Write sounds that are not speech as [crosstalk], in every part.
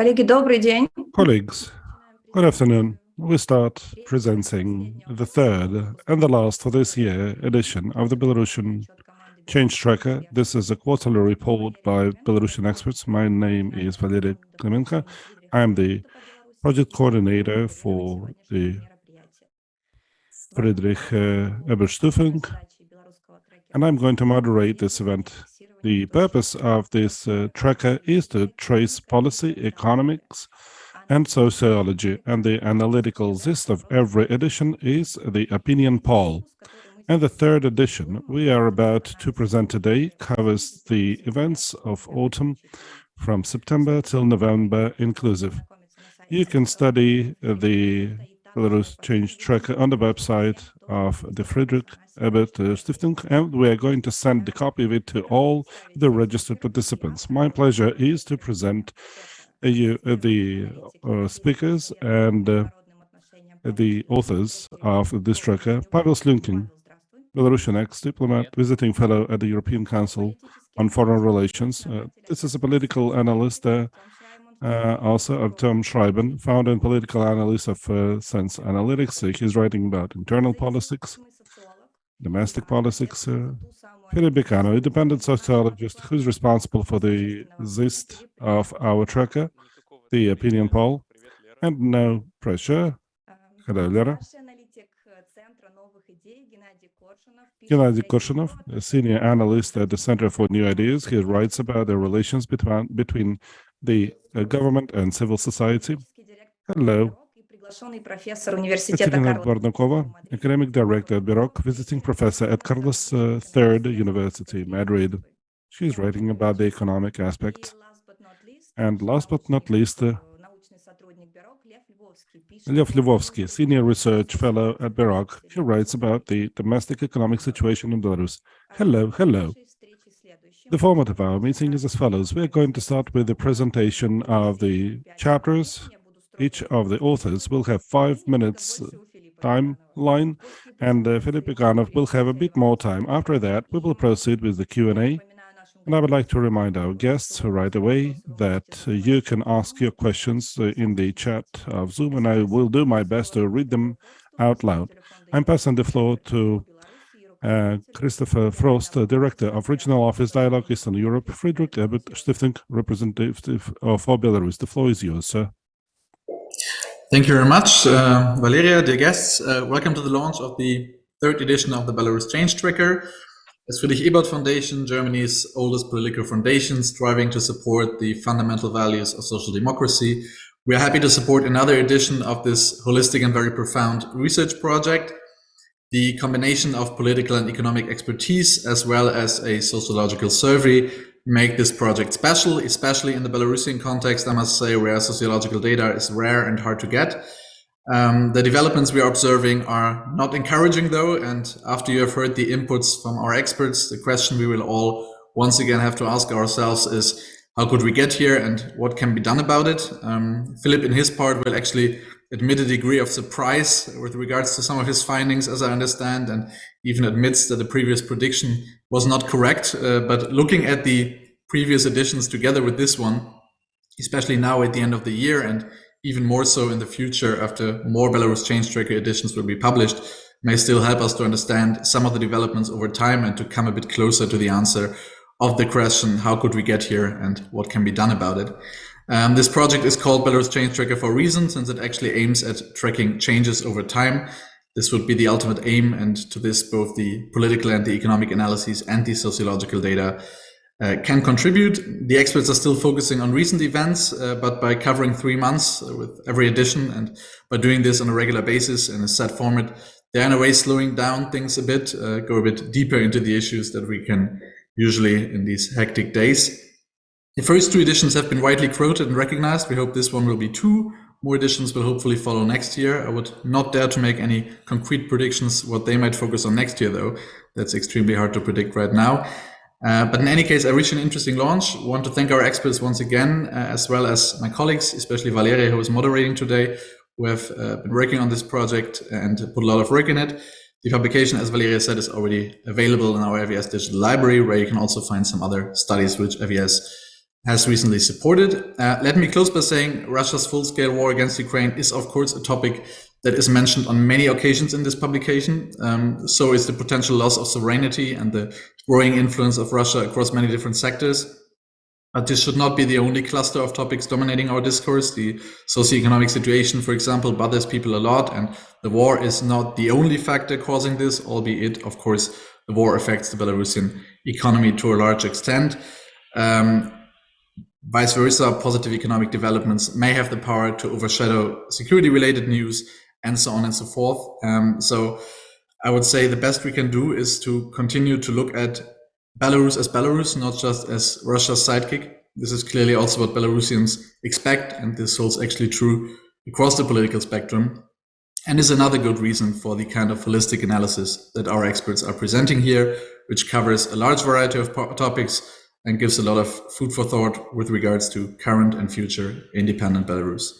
Коллеги, добрый день. Colleagues, good afternoon. We start presenting the third and the last for this year edition of the Belarusian Change Tracker. This is a quarterly report by Belarusian experts. My name is Valery Klemenko. I'm the project coordinator for the Friedrich uh, Ebert Stiftung, and I'm going to moderate this event the purpose of this uh, tracker is to trace policy, economics, and sociology, and the analytical gist of every edition is the opinion poll. And the third edition we are about to present today covers the events of autumn from September till November inclusive. You can study the Belarus Change Tracker on the website of the Friedrich Ebert Stiftung, and we are going to send the copy of it to all the registered participants. My pleasure is to present uh, you, uh, the uh, speakers and uh, the authors of this tracker. Pavel Slunkin, Belarusian ex-diplomat, visiting fellow at the European Council on Foreign Relations. Uh, this is a political analyst uh, uh, also Artem Schreiber, founder and political analyst of uh, Sense Analytics. he's writing about internal politics, domestic politics. Uh, Philip Bicano, independent sociologist who's responsible for the gist of our tracker, the opinion poll, and no pressure. Hello, Lera. Gennady Korshunov, a senior analyst at the Center for New Ideas, he writes about the relations between, between the uh, government and civil society. Hello. Katerina Bornukova, academic director at BEROC, visiting professor at Carlos uh, III University, Madrid. She's writing about the economic aspect. And last but not least, uh, Lev Lvovsky, senior research fellow at BEROC. He writes about the domestic economic situation in Belarus. Hello, hello. The format of our meeting is as follows. We're going to start with the presentation of the chapters. Each of the authors will have five minutes timeline, and uh, Philip Iganov will have a bit more time. After that, we will proceed with the Q&A. And I would like to remind our guests right away that uh, you can ask your questions uh, in the chat of Zoom, and I will do my best to read them out loud. I'm passing the floor to uh, Christopher Forst, uh, Director of Regional Office Dialogue Eastern Europe, Friedrich Ebert Stiftung, representative of Belarus. The floor is yours, sir. Thank you very much, uh, Valeria, dear guests. Uh, welcome to the launch of the third edition of the Belarus Change Tracker. As Friedrich Ebert Foundation, Germany's oldest political foundation, striving to support the fundamental values of social democracy, we are happy to support another edition of this holistic and very profound research project the combination of political and economic expertise as well as a sociological survey make this project special, especially in the Belarusian context, I must say, where sociological data is rare and hard to get. Um, the developments we are observing are not encouraging though, and after you have heard the inputs from our experts, the question we will all once again have to ask ourselves is, how could we get here and what can be done about it? Um, Philip, in his part, will actually admit a degree of surprise with regards to some of his findings, as I understand, and even admits that the previous prediction was not correct. Uh, but looking at the previous editions together with this one, especially now at the end of the year, and even more so in the future after more Belarus Change Tracker editions will be published, may still help us to understand some of the developments over time and to come a bit closer to the answer of the question, how could we get here and what can be done about it? Um, this project is called Belarus Change Tracker for a reason, since it actually aims at tracking changes over time. This would be the ultimate aim, and to this, both the political and the economic analyses and the sociological data uh, can contribute. The experts are still focusing on recent events, uh, but by covering three months with every edition and by doing this on a regular basis in a set format, they're in a way slowing down things a bit, uh, go a bit deeper into the issues that we can usually in these hectic days. The first two editions have been widely quoted and recognized. We hope this one will be two. More editions will hopefully follow next year. I would not dare to make any concrete predictions what they might focus on next year, though. That's extremely hard to predict right now. Uh, but in any case, I reached an interesting launch. Want to thank our experts once again, uh, as well as my colleagues, especially Valeria, who is moderating today, who have uh, been working on this project and put a lot of work in it. The publication, as Valeria said, is already available in our FES digital library, where you can also find some other studies which FES has recently supported. Uh, let me close by saying Russia's full-scale war against Ukraine is, of course, a topic that is mentioned on many occasions in this publication. Um, so is the potential loss of sovereignty and the growing influence of Russia across many different sectors. But this should not be the only cluster of topics dominating our discourse. The socioeconomic situation, for example, bothers people a lot, and the war is not the only factor causing this, albeit, of course, the war affects the Belarusian economy to a large extent. Um, vice versa, positive economic developments may have the power to overshadow security-related news and so on and so forth. Um, so I would say the best we can do is to continue to look at Belarus as Belarus, not just as Russia's sidekick. This is clearly also what Belarusians expect, and this holds actually true across the political spectrum, and is another good reason for the kind of holistic analysis that our experts are presenting here, which covers a large variety of topics and gives a lot of food for thought with regards to current and future independent Belarus.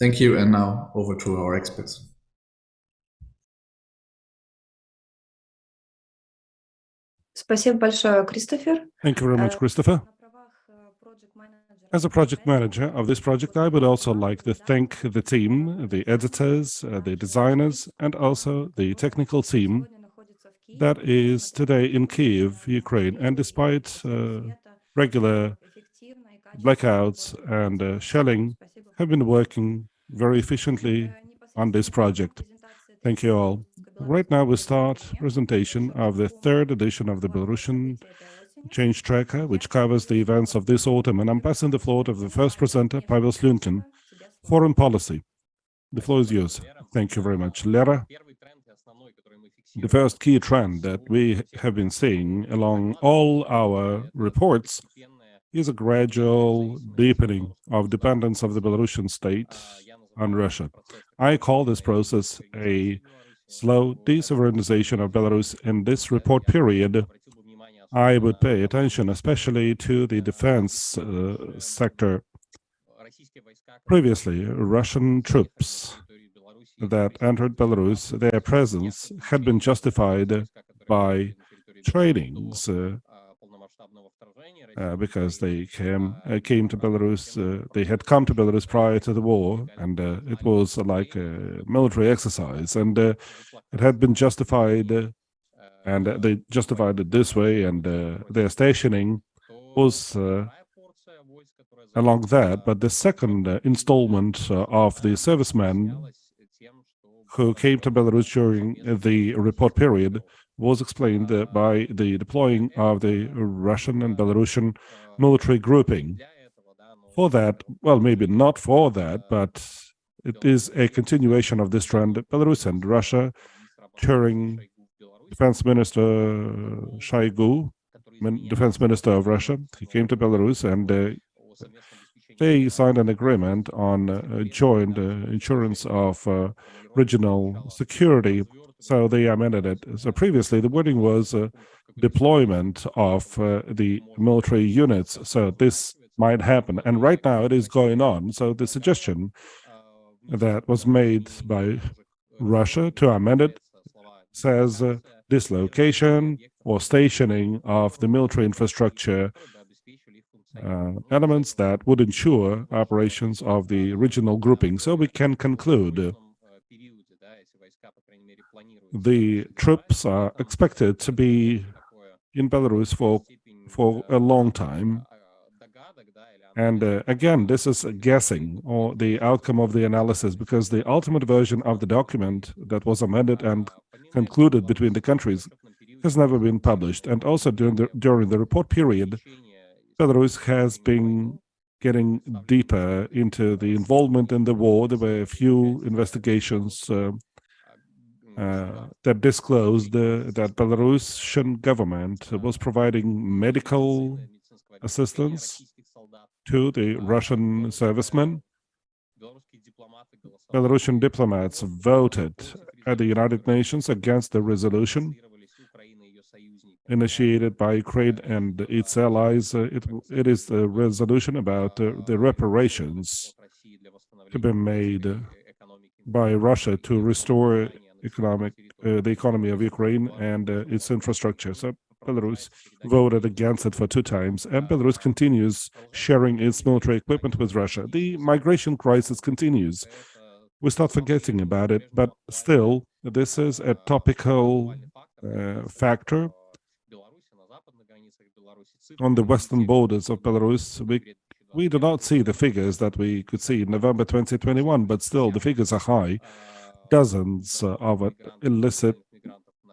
Thank you, and now over to our experts. Спасибо большое, Кристофер. Thank you very much, Christopher. As a project manager of this project, I would also like to thank the team, the editors, uh, the designers, and also the technical team that is today in Kiev, Ukraine. And despite uh, regular blackouts and uh, shelling, have been working very efficiently on this project. Thank you all. Right now we start presentation of the third edition of the Belarusian Change Tracker, which covers the events of this autumn, and I'm passing the floor to the first presenter, Pavel Slunkin, Foreign Policy. The floor is yours. Thank you very much. Lera, the first key trend that we have been seeing along all our reports is a gradual deepening of dependence of the Belarusian state on Russia. I call this process a slow de-sovereignization of Belarus in this report period. I would pay attention especially to the defense uh, sector. Previously, Russian troops that entered Belarus, their presence had been justified by trainings uh, uh, because they came uh, came to Belarus. Uh, they had come to Belarus prior to the war, and uh, it was like a military exercise, and uh, it had been justified, and they justified it this way, and their stationing was along that. But the second installment of the servicemen who came to Belarus during the report period was explained by the deploying of the Russian and Belarusian military grouping. For that, well, maybe not for that, but it is a continuation of this trend. Belarus and Russia, during Defense Minister Shoigu, Defense Minister of Russia, he came to Belarus and uh, they signed an agreement on uh, joint uh, insurance of uh, regional security so they amended it. So previously, the wording was uh, deployment of uh, the military units. So this might happen. And right now it is going on. So the suggestion that was made by Russia to amend it says uh, dislocation or stationing of the military infrastructure uh, elements that would ensure operations of the regional grouping. So we can conclude the troops are expected to be in Belarus for for a long time. And uh, again, this is guessing or the outcome of the analysis because the ultimate version of the document that was amended and concluded between the countries has never been published. And also during the, during the report period, Belarus has been getting deeper into the involvement in the war. There were a few investigations uh, uh, that disclosed that Belarusian government was providing medical assistance to the Russian servicemen. Belarusian diplomats voted at the United Nations against the resolution initiated by Ukraine and its allies. Uh, it, it is the resolution about uh, the reparations to be made by Russia to restore economic, uh, the economy of Ukraine and uh, its infrastructure. So Belarus voted against it for two times, and Belarus continues sharing its military equipment with Russia. The migration crisis continues. We start forgetting about it, but still, this is a topical uh, factor on the western borders of Belarus. We, we do not see the figures that we could see in November 2021, but still the figures are high. Dozens uh, of illicit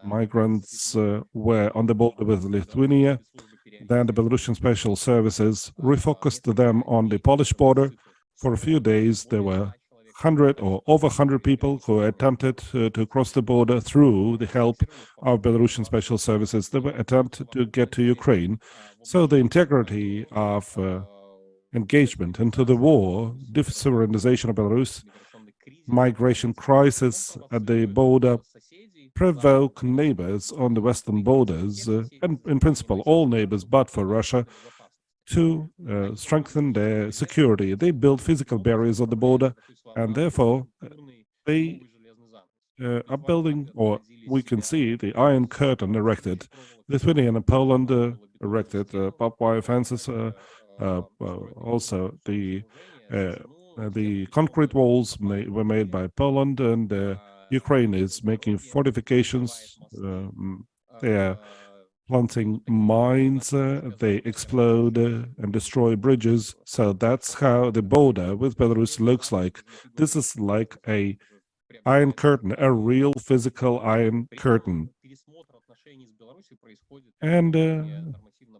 migrants uh, were on the border with Lithuania. Then the Belarusian special services refocused them on the Polish border. For a few days, there were 100 or over 100 people who attempted uh, to cross the border through the help of Belarusian special services. They were attempt to get to Ukraine. So the integrity of uh, engagement into the war, de-sovereignization of Belarus, migration crisis at the border, provoke neighbors on the western borders, uh, and in principle all neighbors but for Russia, to uh, strengthen their security. They build physical barriers on the border, and therefore uh, they uh, are building, or we can see the Iron Curtain erected. Lithuania and Poland uh, erected uh, barbed wire fences, uh, also the the concrete walls were made by Poland, and Ukraine is making fortifications. Um, they are planting mines, uh, they explode uh, and destroy bridges. So that's how the border with Belarus looks like. This is like a iron curtain, a real physical iron curtain. And uh,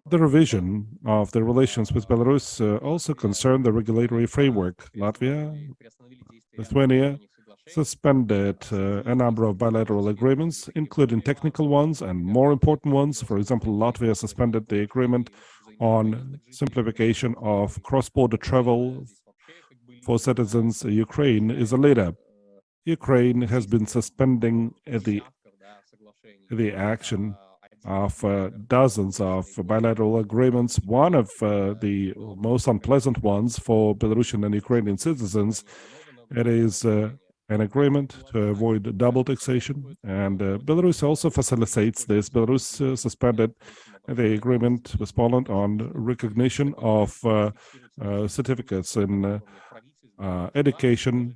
the revision of the relations with Belarus uh, also concerned the regulatory framework. Latvia, Lithuania, suspended uh, a number of bilateral agreements, including technical ones and more important ones. For example, Latvia suspended the agreement on simplification of cross-border travel for citizens. Ukraine is a leader. Ukraine has been suspending the, the action of uh, dozens of bilateral agreements. One of uh, the most unpleasant ones for Belarusian and Ukrainian citizens, it is uh, an agreement to avoid double taxation. And uh, Belarus also facilitates this. Belarus uh, suspended the agreement with Poland on recognition of uh, certificates in education,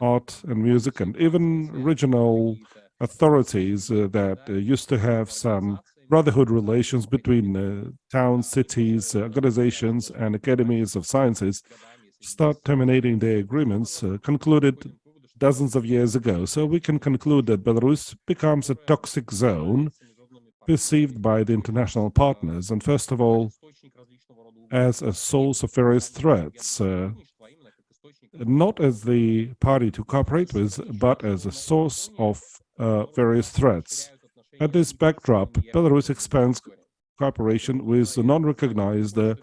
art and music, and even regional authorities uh, that uh, used to have some brotherhood relations between uh, towns, cities, organizations, and academies of sciences start terminating their agreements, concluded dozens of years ago. So we can conclude that Belarus becomes a toxic zone perceived by the international partners, and first of all, as a source of various threats, uh, not as the party to cooperate with, but as a source of uh, various threats. At this backdrop, Belarus expands cooperation with non-recognized uh,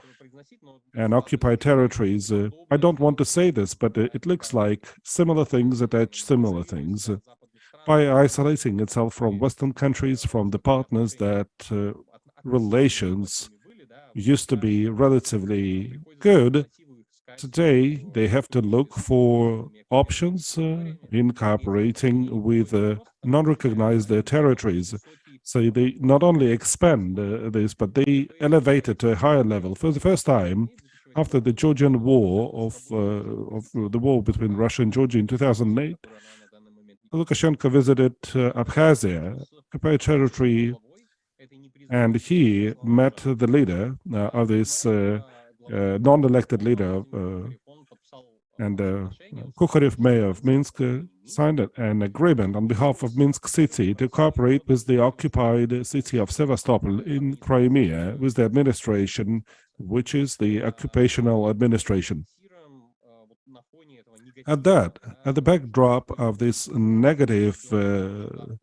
and occupied territories. Uh, I don't want to say this, but it looks like similar things attach similar things. by isolating itself from Western countries, from the partners that uh, relations used to be relatively good, today they have to look for options uh, in cooperating with uh, non-recognized territories. So they not only expand uh, this, but they elevate it to a higher level. For the first time, after the Georgian war of, uh, of the war between Russia and Georgia in 2008, Lukashenko visited uh, Abkhazia, occupied territory, and he met the leader uh, of this non-elected leader, uh, and uh, mayor of Minsk, signed an agreement on behalf of Minsk city to cooperate with the occupied city of Sevastopol in Crimea with the administration, which is the occupational administration. At that, at the backdrop of this negative uh,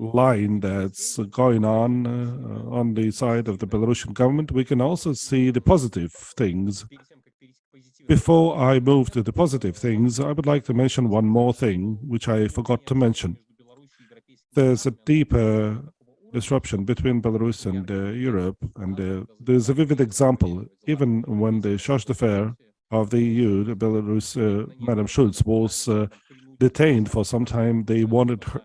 line that's going on uh, on the side of the Belarusian government, we can also see the positive things before I move to the positive things, I would like to mention one more thing, which I forgot to mention. There's a deeper disruption between Belarus and uh, Europe, and uh, there's a vivid example. Even when the charge d'affaires of the EU, the Belarus, uh, Madam Schulz, was uh, detained for some time, they wanted her,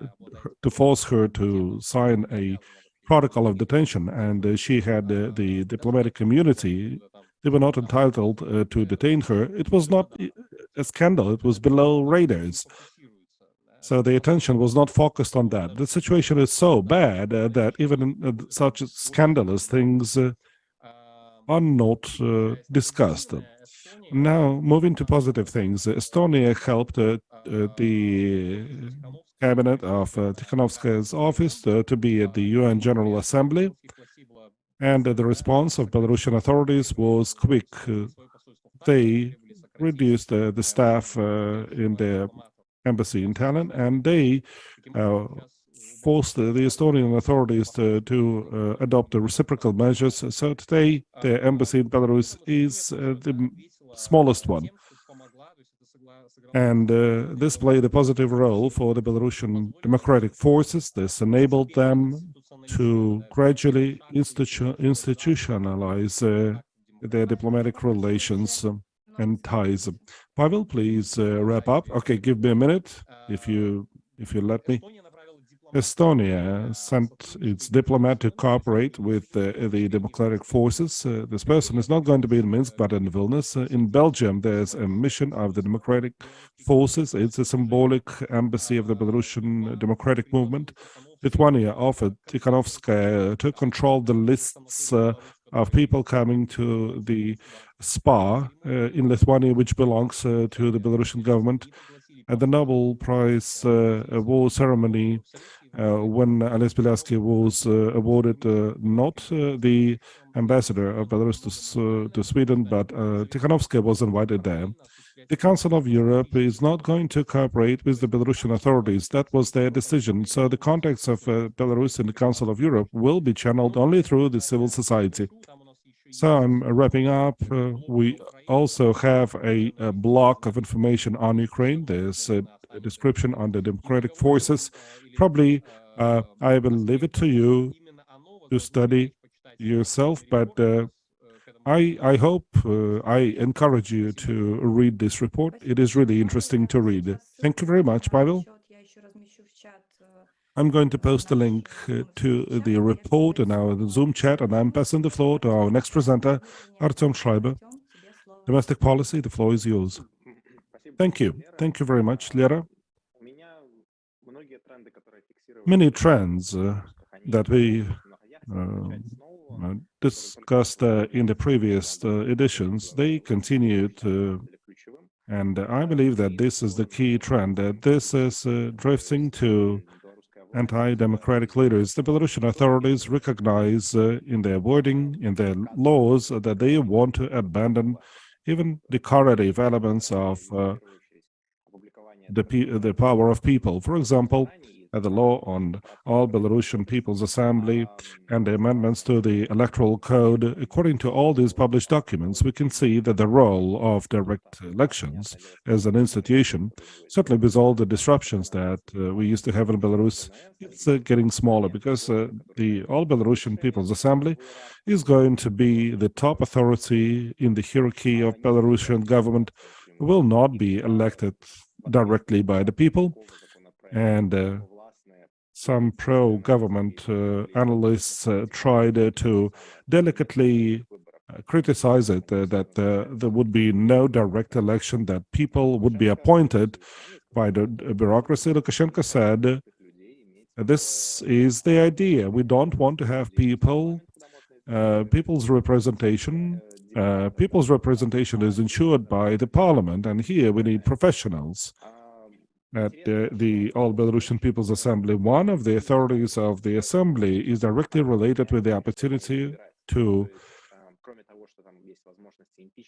to force her to sign a protocol of detention, and uh, she had uh, the diplomatic community. They were not entitled uh, to detain her. It was not a scandal. It was below radars. So the attention was not focused on that. The situation is so bad uh, that even uh, such scandalous things uh, are not discussed. Now, moving to positive things, Estonia helped the cabinet of uh, Tikhanovskaya's office to be at the UN General Assembly, and the response of Belarusian authorities was quick. they reduced the staff in the embassy in Tallinn, and they uh, forced the, the, Estonian authorities to, to uh, adopt the reciprocal measures. So today, the embassy in Belarus is uh, the smallest one. And uh, this played a positive role for the Belarusian democratic forces. This enabled them to gradually institu institutionalize uh, their diplomatic relations and ties. Pavel, please uh, wrap up. Okay, give me a minute if you if you let me. Estonia sent its diplomat to cooperate with uh, the democratic forces. Uh, this person is not going to be in Minsk, but in Vilnius. Uh, in Belgium, there's a mission of the democratic forces. It's a symbolic embassy of the Belarusian democratic movement. Lithuania offered Tikhanovskaya to control the lists uh, of people coming to the spa uh, in Lithuania, which belongs uh, to the Belarusian government. At the Nobel Prize award ceremony, when Ales Bialiatski was uh, awarded uh, not the ambassador of Belarus to, to Sweden, but Tikhanovskaya was invited there. The Council of Europe is not going to cooperate with the Belarusian authorities. That was their decision. So the contacts of uh, Belarus in the Council of Europe will be channeled only through the civil society. So I'm wrapping up. Uh, we also have a, a, block of information on Ukraine. There's a description on the democratic forces probably uh, I will leave it to you to study yourself, but uh, I, I hope, uh, I encourage you to read this report. It is really interesting to read. Thank you very much, Pavel. I'm going to post a link uh, to the report in our Zoom chat, and I'm passing the floor to our next presenter, Artem Schreiber. Domestic policy, the floor is yours. Thank you. Thank you very much, Lera. Many trends uh, that we uh, discussed uh, in the previous uh, editions, they continued and I believe that this is the key trend, that this is uh, drifting to anti-democratic leaders. The Belarusian authorities recognize uh, in their wording, in their laws, that they want to abandon even decorative elements of uh, the, the power of people. For example, the law on all Belarusian People's Assembly and the amendments to the Electoral Code, according to all these published documents, we can see that the role of direct elections as an institution, certainly with all the disruptions that uh, we used to have in Belarus, it's uh, getting smaller because uh, the All Belarusian People's Assembly is going to be the top authority in the hierarchy of Belarusian government, will not be elected directly by the people, and uh, some pro-government uh, analysts uh, tried uh, to delicately uh, criticize it, uh, that uh, there would be no direct election, that people would be appointed by the bureaucracy. Lukashenko said, this is the idea. We don't want to have people, people's representation. people's representation is ensured by the parliament, and here we need professionals at the, the All Belarusian People's Assembly. One of the authorities of the assembly is directly related with the opportunity to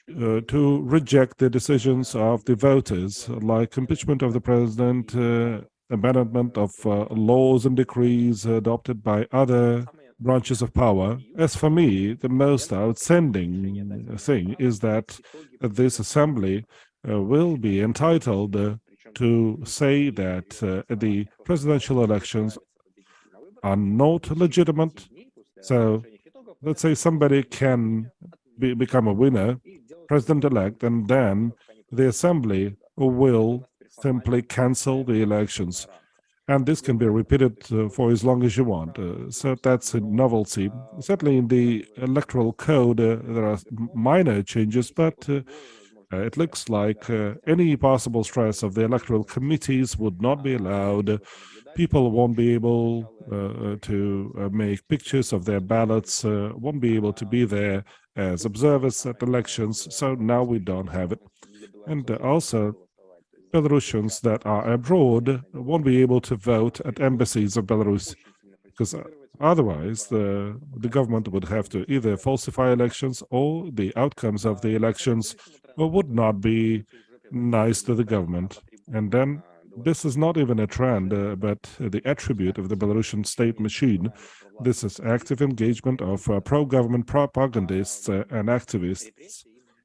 uh, to reject the decisions of the voters, like impeachment of the president, uh, amendment of uh, laws and decrees adopted by other branches of power. As for me, the most outstanding thing is that this assembly uh, will be entitled uh, to say that uh, the presidential elections are not legitimate. So let's say somebody can be, become a winner, president-elect, and then the assembly will simply cancel the elections. and this can be repeated uh, for as long as you want. Uh, so that's a novelty. Certainly in the electoral code, uh, there are minor changes, but uh, uh, it looks like uh, any possible stress of the electoral committees would not be allowed. People won't be able to make pictures of their ballots, won't be able to be there as observers at elections. So now we don't have it. And also, Belarusians that are abroad won't be able to vote at embassies of Belarus because uh, otherwise the the government would have to either falsify elections or the outcomes of the elections would not be nice to the government and then this is not even a trend uh, but the attribute of the Belarusian state machine this is active engagement of uh, pro-government propagandists uh, and activists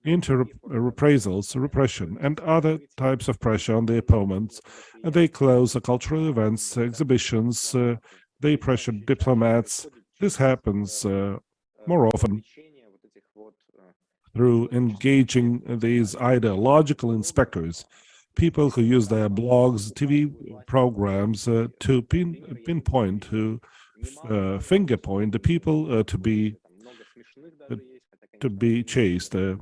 into reprisals, repression, and other types of pressure on the opponents. They close cultural events, exhibitions, uh, they pressure diplomats. This happens uh, more often through engaging these ideological inspectors, people who use their blogs, TV programs uh, to pin, pinpoint, to uh, finger point the people uh, to be to be chased. Uh,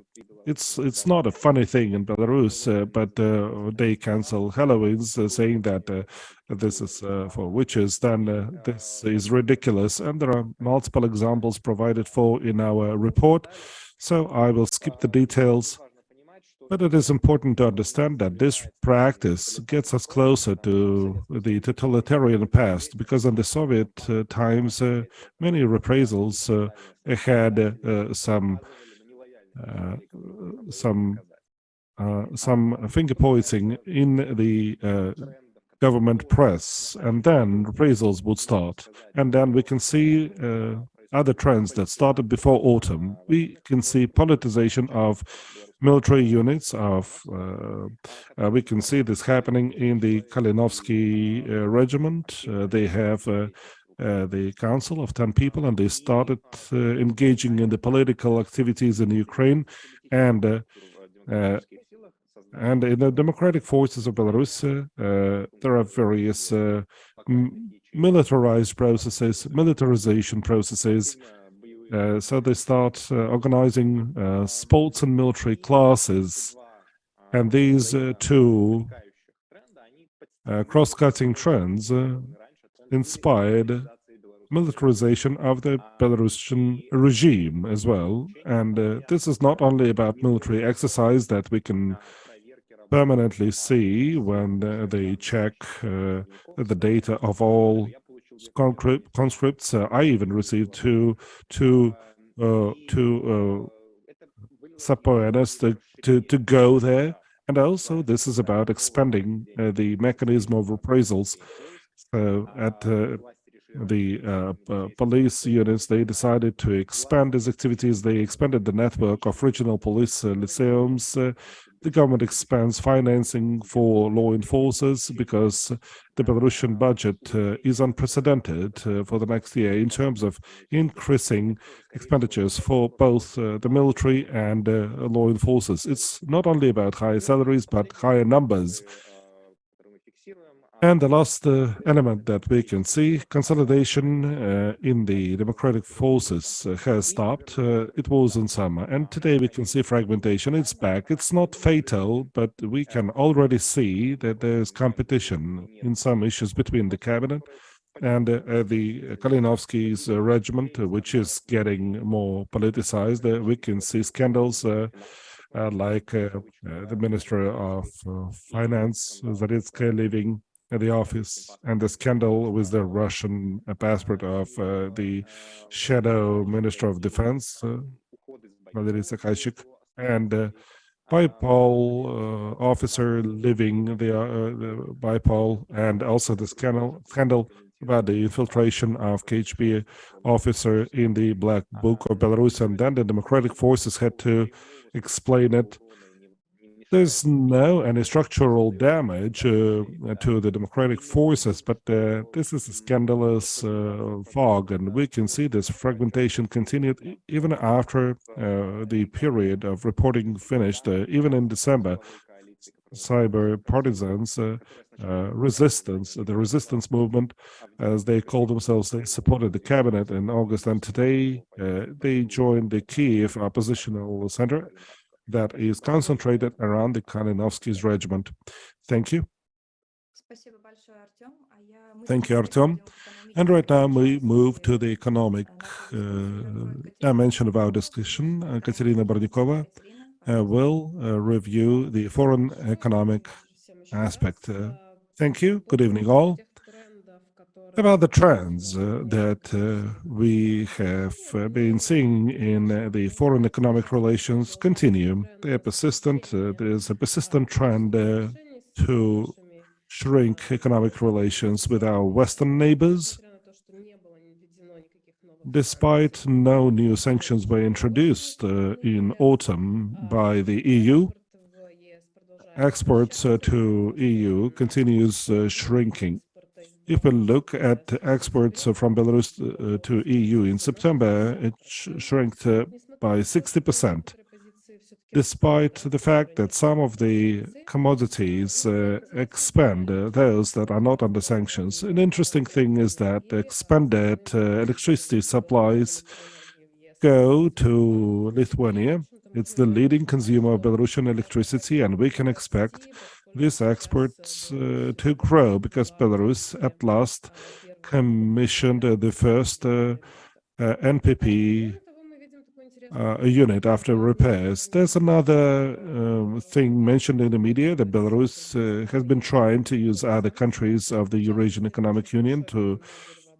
it's it's not a funny thing in Belarus, uh, but uh, they cancel Halloweens, saying that this is uh, for witches. Then uh, this is ridiculous, and there are multiple examples provided for in our report. So I will skip the details. But it is important to understand that this practice gets us closer to the totalitarian past, because in the Soviet times, many reprisals had some uh, some uh, some finger pointing in the uh, government press, and then reprisals would start. And then we can see other trends that started before autumn. We can see politicization of military units of uh, uh, we can see this happening in the Kalinovsky uh, regiment they have uh, the council of 10 people and they started uh, engaging in the political activities in Ukraine and uh, uh and in the democratic forces of Belarus uh, there are various uh, militarized processes militarization processes uh, so they start uh, organizing sports and military classes and these two cross-cutting trends inspired militarization of the Belarusian regime as well. And uh, this is not only about military exercise that we can permanently see when uh, they check uh, the data of all conscripts. Uh, I even received two, two, uh, two uh, subpoenas to, to, to go there. And also, this is about expanding the mechanism of reprisals uh, at uh, the uh, police units, they decided to expand these activities. They expanded the network of regional police lyceums. The government expands financing for law enforcers because the Belarusian budget uh, is unprecedented uh, for the next year in terms of increasing expenditures for both uh, the military and law enforcers. It's not only about higher salaries, but higher numbers and the last uh, element that we can see, consolidation uh, in the democratic forces uh, has stopped. Uh, it was in summer, and today we can see fragmentation. It's back. It's not fatal, but we can already see that there's competition in some issues between the cabinet and uh, uh, the Kalinovsky's regiment, which is getting more politicized. we can see scandals like the Minister of Finance, Zaritsky, leaving the office and the scandal with the Russian passport of uh, the shadow minister of defense, uh, Valery and uh, BYPOL uh, officer leaving the, uh, the BYPOL, and also the scandal, scandal about the infiltration of KGB officer in the Black Book of Belarus, and then the democratic forces had to explain it there's no any structural damage uh, to the democratic forces, but uh, this is a scandalous uh, fog, and we can see this fragmentation continued even after uh, the period of reporting finished, uh, even in December. cyber partisans, uh, resistance, the resistance movement, as they call themselves. They supported the cabinet in August, and today they joined the Kiev oppositional center that is concentrated around the Kalinovsky's regiment. Thank you. Thank you, Artem. And right now we move to the economic uh, dimension of our discussion. Uh, Katerina Bornukova uh, will uh, review the foreign economic aspect. Uh, thank you. Good evening, all. About the trends uh, that we have been seeing in the foreign economic relations continue. They are persistent. there is a persistent trend to shrink economic relations with our Western neighbors. Despite no new sanctions were introduced uh, in autumn by the EU, exports uh, to EU continues uh, shrinking. If we look at exports from Belarus uh, to EU in September, it sh shrank by 60 percent despite the fact that some of the commodities uh, expand, uh, those that are not under sanctions. An interesting thing is that expanded uh, electricity supplies go to Lithuania. It's the leading consumer of Belarusian electricity, and we can expect these exports uh, to grow because Belarus at last commissioned uh, the first uh, NPP uh, unit after repairs. There's another uh, thing mentioned in the media that Belarus uh, has been trying to use other countries of the Eurasian Economic Union to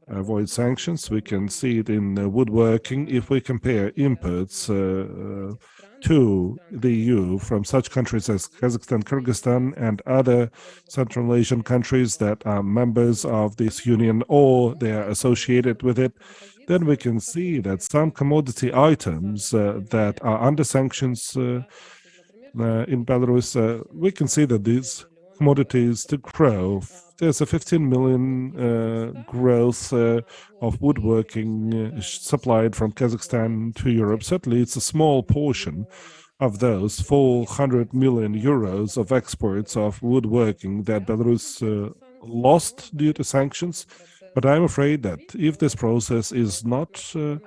avoid sanctions. We can see it in woodworking. If we compare imports uh, uh, to the EU from such countries as Kazakhstan, Kyrgyzstan, and other Central Asian countries that are members of this union or they are associated with it, then we can see that some commodity items uh, that are under sanctions uh, uh, in Belarus, uh, we can see that these commodities to grow. There's a 15 million uh, growth uh, of woodworking supplied from Kazakhstan to Europe. Certainly, it's a small portion of those 400 million euros of exports of woodworking that Belarus lost due to sanctions. But I'm afraid that if this process is not uh,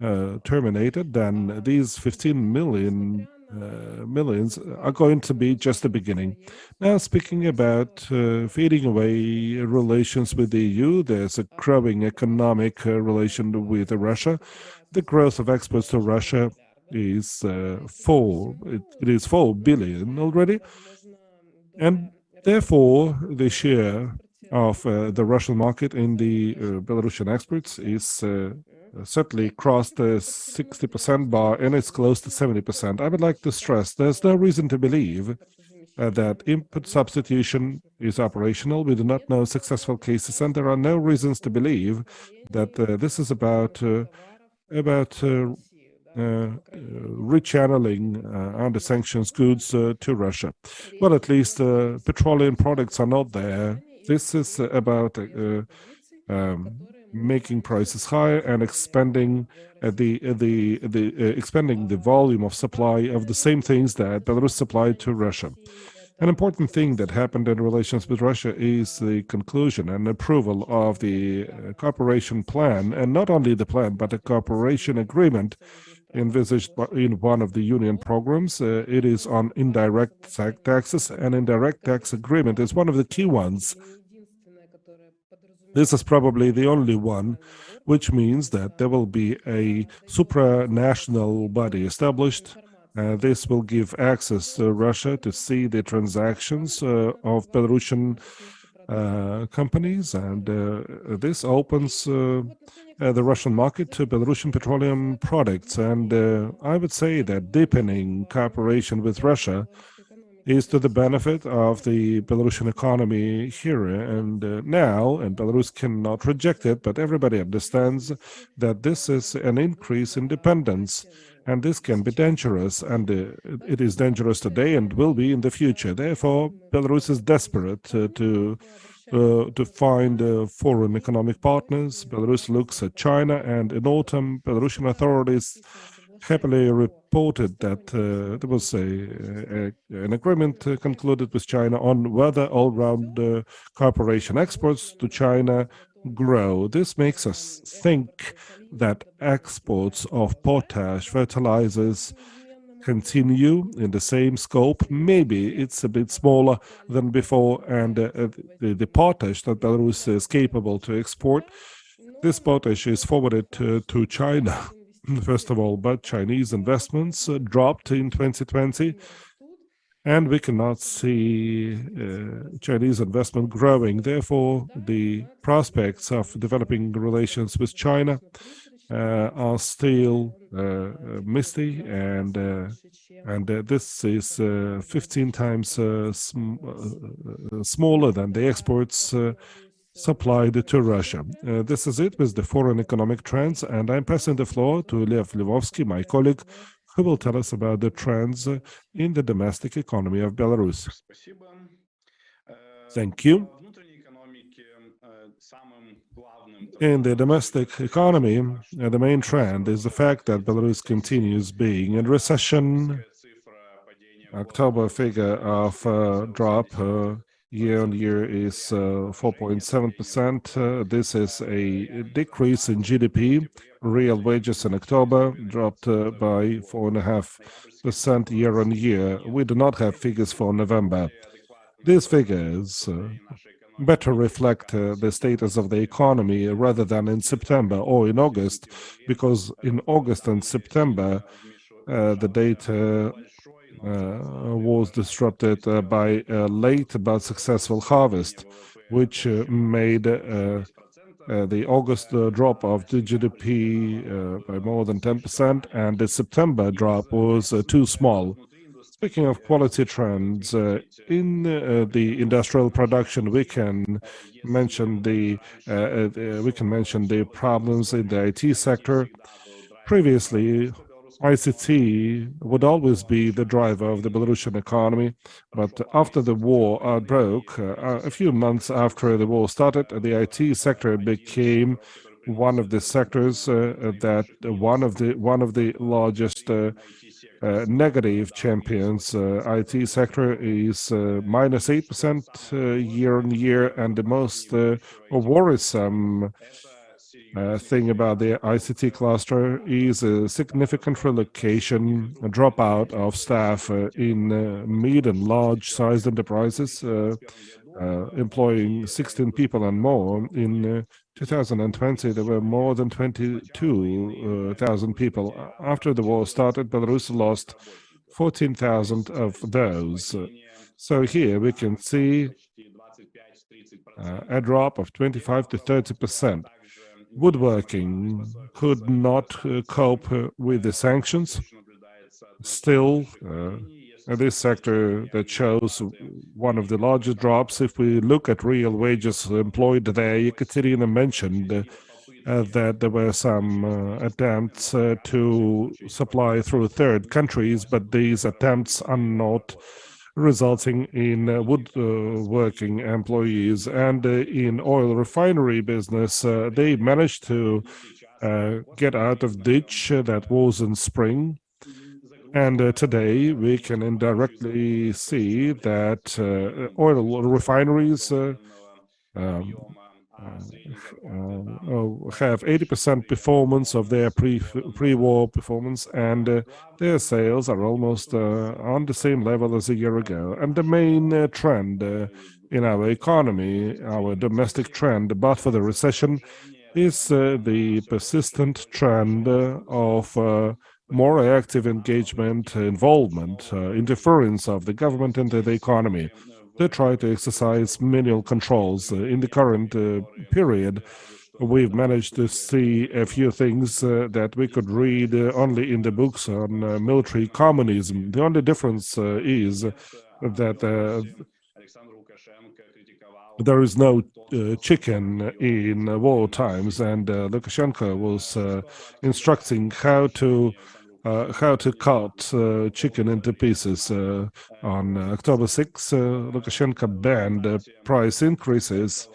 uh, terminated, then these 15 million uh, millions are going to be just the beginning. Now, speaking about uh, fading away relations with the EU, there's a growing economic uh, relation with Russia. The growth of exports to Russia is uh, four. It, it is four billion already, and therefore the share of uh, the Russian market in the uh, Belarusian exports is uh, certainly crossed the 60% bar and it's close to 70%. I would like to stress there's no reason to believe uh, that import substitution is operational. We do not know successful cases, and there are no reasons to believe that uh, this is about uh, about rechanneling under sanctions goods to Russia. Well, at least petroleum products are not there this is about uh, um, making prices higher and expanding uh, the uh, the the expanding the volume of supply of the same things that Belarus supplied to Russia. An important thing that happened in relations with Russia is the conclusion and approval of the cooperation plan, and not only the plan, but a cooperation agreement envisaged in one of the union programs. Uh, it is on indirect taxes, and indirect tax agreement is one of the key ones. This is probably the only one, which means that there will be a supranational body established. Uh, this will give access to Russia to see the transactions uh, of Belarusian uh, companies, and uh, this opens uh, uh, the Russian market to Belarusian petroleum products. And I would say that deepening cooperation with Russia is to the benefit of the Belarusian economy here and uh, now, and Belarus cannot reject it, but everybody understands that this is an increase in dependence, and this can be dangerous, and uh, it is dangerous today and will be in the future. Therefore, Belarus is desperate uh, to uh, to find uh, foreign economic partners. Belarus looks at China, and in autumn, Belarusian authorities happily reported that uh, there was a, a, an agreement uh, concluded with China on whether all-round uh, cooperation exports to China grow. This makes us think that exports of potash fertilizers continue in the same scope. Maybe it's a bit smaller than before, and uh, the, the, potash that Belarus is capable to export, this potash is forwarded to, to China, first of all, but Chinese investments uh, dropped in 2020 and we cannot see uh, Chinese investment growing. Therefore, the prospects of developing relations with China uh, are still uh, misty, and uh, and uh, this is uh, 15 times sm smaller than the exports supplied to Russia. this is it with the foreign economic trends, and I'm passing the floor to Lev Lvovsky, my colleague, who will tell us about the trends in the domestic economy of Belarus. Thank you. In the domestic economy, uh, the main trend is the fact that Belarus continues being in recession. October figure of uh, drop uh, year on year is 4.7%. Uh, uh, this is a decrease in GDP. Real wages in October dropped uh, by 4.5% year on year. We do not have figures for November. These figures better reflect uh, the status of the economy rather than in September or in August, because in August and September, uh, the data was disrupted uh, by a late but successful harvest, which uh, made uh, the August drop of the GDP by more than 10%, and the September drop was too small. Speaking of quality trends, uh, in uh, the industrial production, we can mention the uh, we can mention the problems in the IT sector. Previously, ICT would always be the driver of the Belarusian economy, but after the war broke, uh, a few months after the war started, the IT sector became one of the sectors uh, that one of the one of the largest uh, uh, negative champions. Uh, IT sector is uh, minus 8% year on year, and the most worrisome uh, thing about the ICT cluster is a significant relocation, a dropout of staff uh, in uh, mid and large-sized enterprises, uh, uh, employing 16 people and more. In 2020, there were more than 22,000 people. After the war started, Belarus lost 14,000 of those. So here we can see a drop of 25 to 30 percent woodworking could not uh, cope uh, with the sanctions. Still, uh, this sector that shows one of the largest drops. If we look at real wages employed there, Ekaterina mentioned uh, that there were some uh, attempts uh, to supply through third countries, but these attempts are not resulting in uh, woodworking uh, employees. And uh, in oil refinery business, they managed to get out of ditch that was in spring. And uh, today we can indirectly see that uh, oil refineries uh, um, uh, have 80% performance of their pre pre-war performance, and uh, their sales are almost uh, on the same level as a year ago. And the main uh, trend uh, in our economy, our domestic trend, but for the recession, is uh, the persistent trend of more active engagement, involvement, interference of the government into the economy they try to exercise manual controls. Uh, in the current uh, period, we've managed to see a few things uh, that we could read uh, only in the books on uh, military communism. The only difference uh, is that there is no chicken in war times, and Lukashenko was instructing how to uh, how to cut uh, chicken into pieces. Uh, on October 6, Lukashenko banned price increases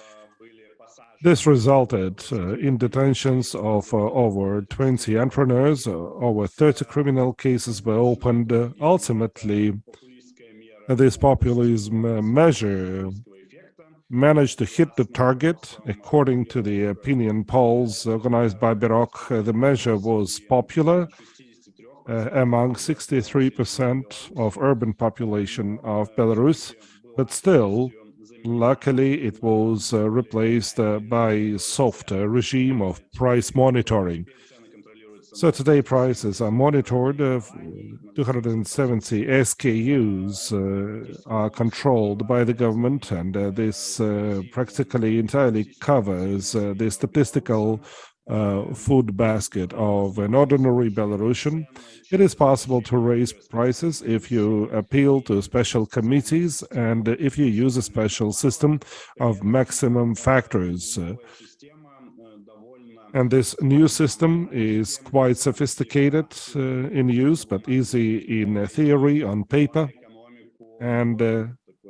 This resulted uh, in detentions of uh, over 20 entrepreneurs, uh, over 30 criminal cases were opened. Uh, ultimately, this populism uh, measure managed to hit the target. According to the opinion polls organized by Beroc, uh, the measure was popular uh, among 63% of urban population of Belarus, but still, luckily, it was uh, replaced uh, by a softer regime of price monitoring. So today prices are monitored. Uh, 270 SKUs uh, are controlled by the government, and uh, this practically entirely covers the statistical uh, food basket of an ordinary Belarusian. It is possible to raise prices if you appeal to special committees and if you use a special system of maximum factors. And this new system is quite sophisticated uh, in use, but easy in theory on paper. And uh,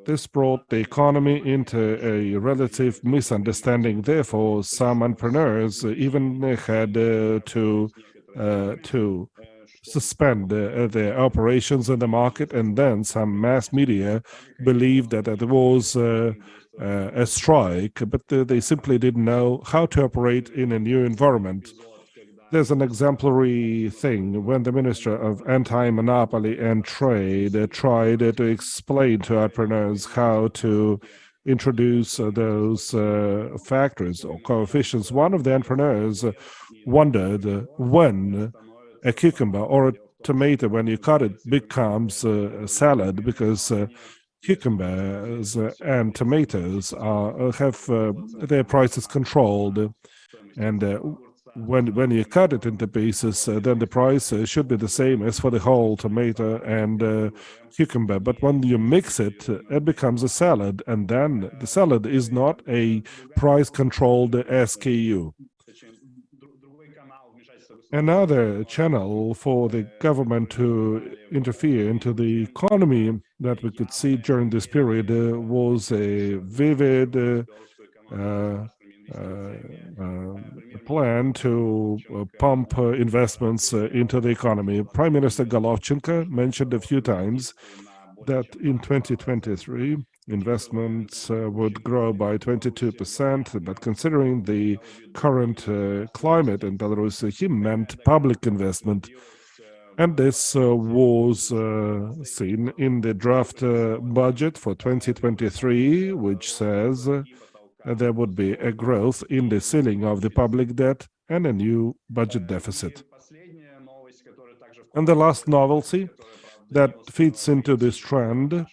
this brought the economy into a relative misunderstanding. Therefore, some entrepreneurs even had uh, to uh, to suspend uh, their operations in the market, and then some mass media believed that there was uh, uh, a strike, but they simply didn't know how to operate in a new environment. There's an exemplary thing when the Minister of Anti-Monopoly and Trade uh, tried uh, to explain to entrepreneurs how to introduce uh, those uh, factors or coefficients. One of the entrepreneurs wondered when a cucumber or a tomato, when you cut it, becomes a salad because cucumbers and tomatoes are, have uh, their prices controlled and uh, when when you cut it into pieces uh, then the price uh, should be the same as for the whole tomato and uh, cucumber. But when you mix it it becomes a salad and then the salad is not a price controlled SKU another channel for the government to interfere into the economy that we could see during this period uh, was a vivid uh, uh, uh plan to uh, pump uh, investments into the economy. Prime Minister Golovchenko mentioned a few times that in 2023 investments uh, would grow by 22%, but considering the current uh, climate in Belarus, he meant public investment. And this uh, was uh, seen in the draft uh, budget for 2023, which says uh, there would be a growth in the ceiling of the public debt and a new budget deficit. And the last novelty that fits into this trend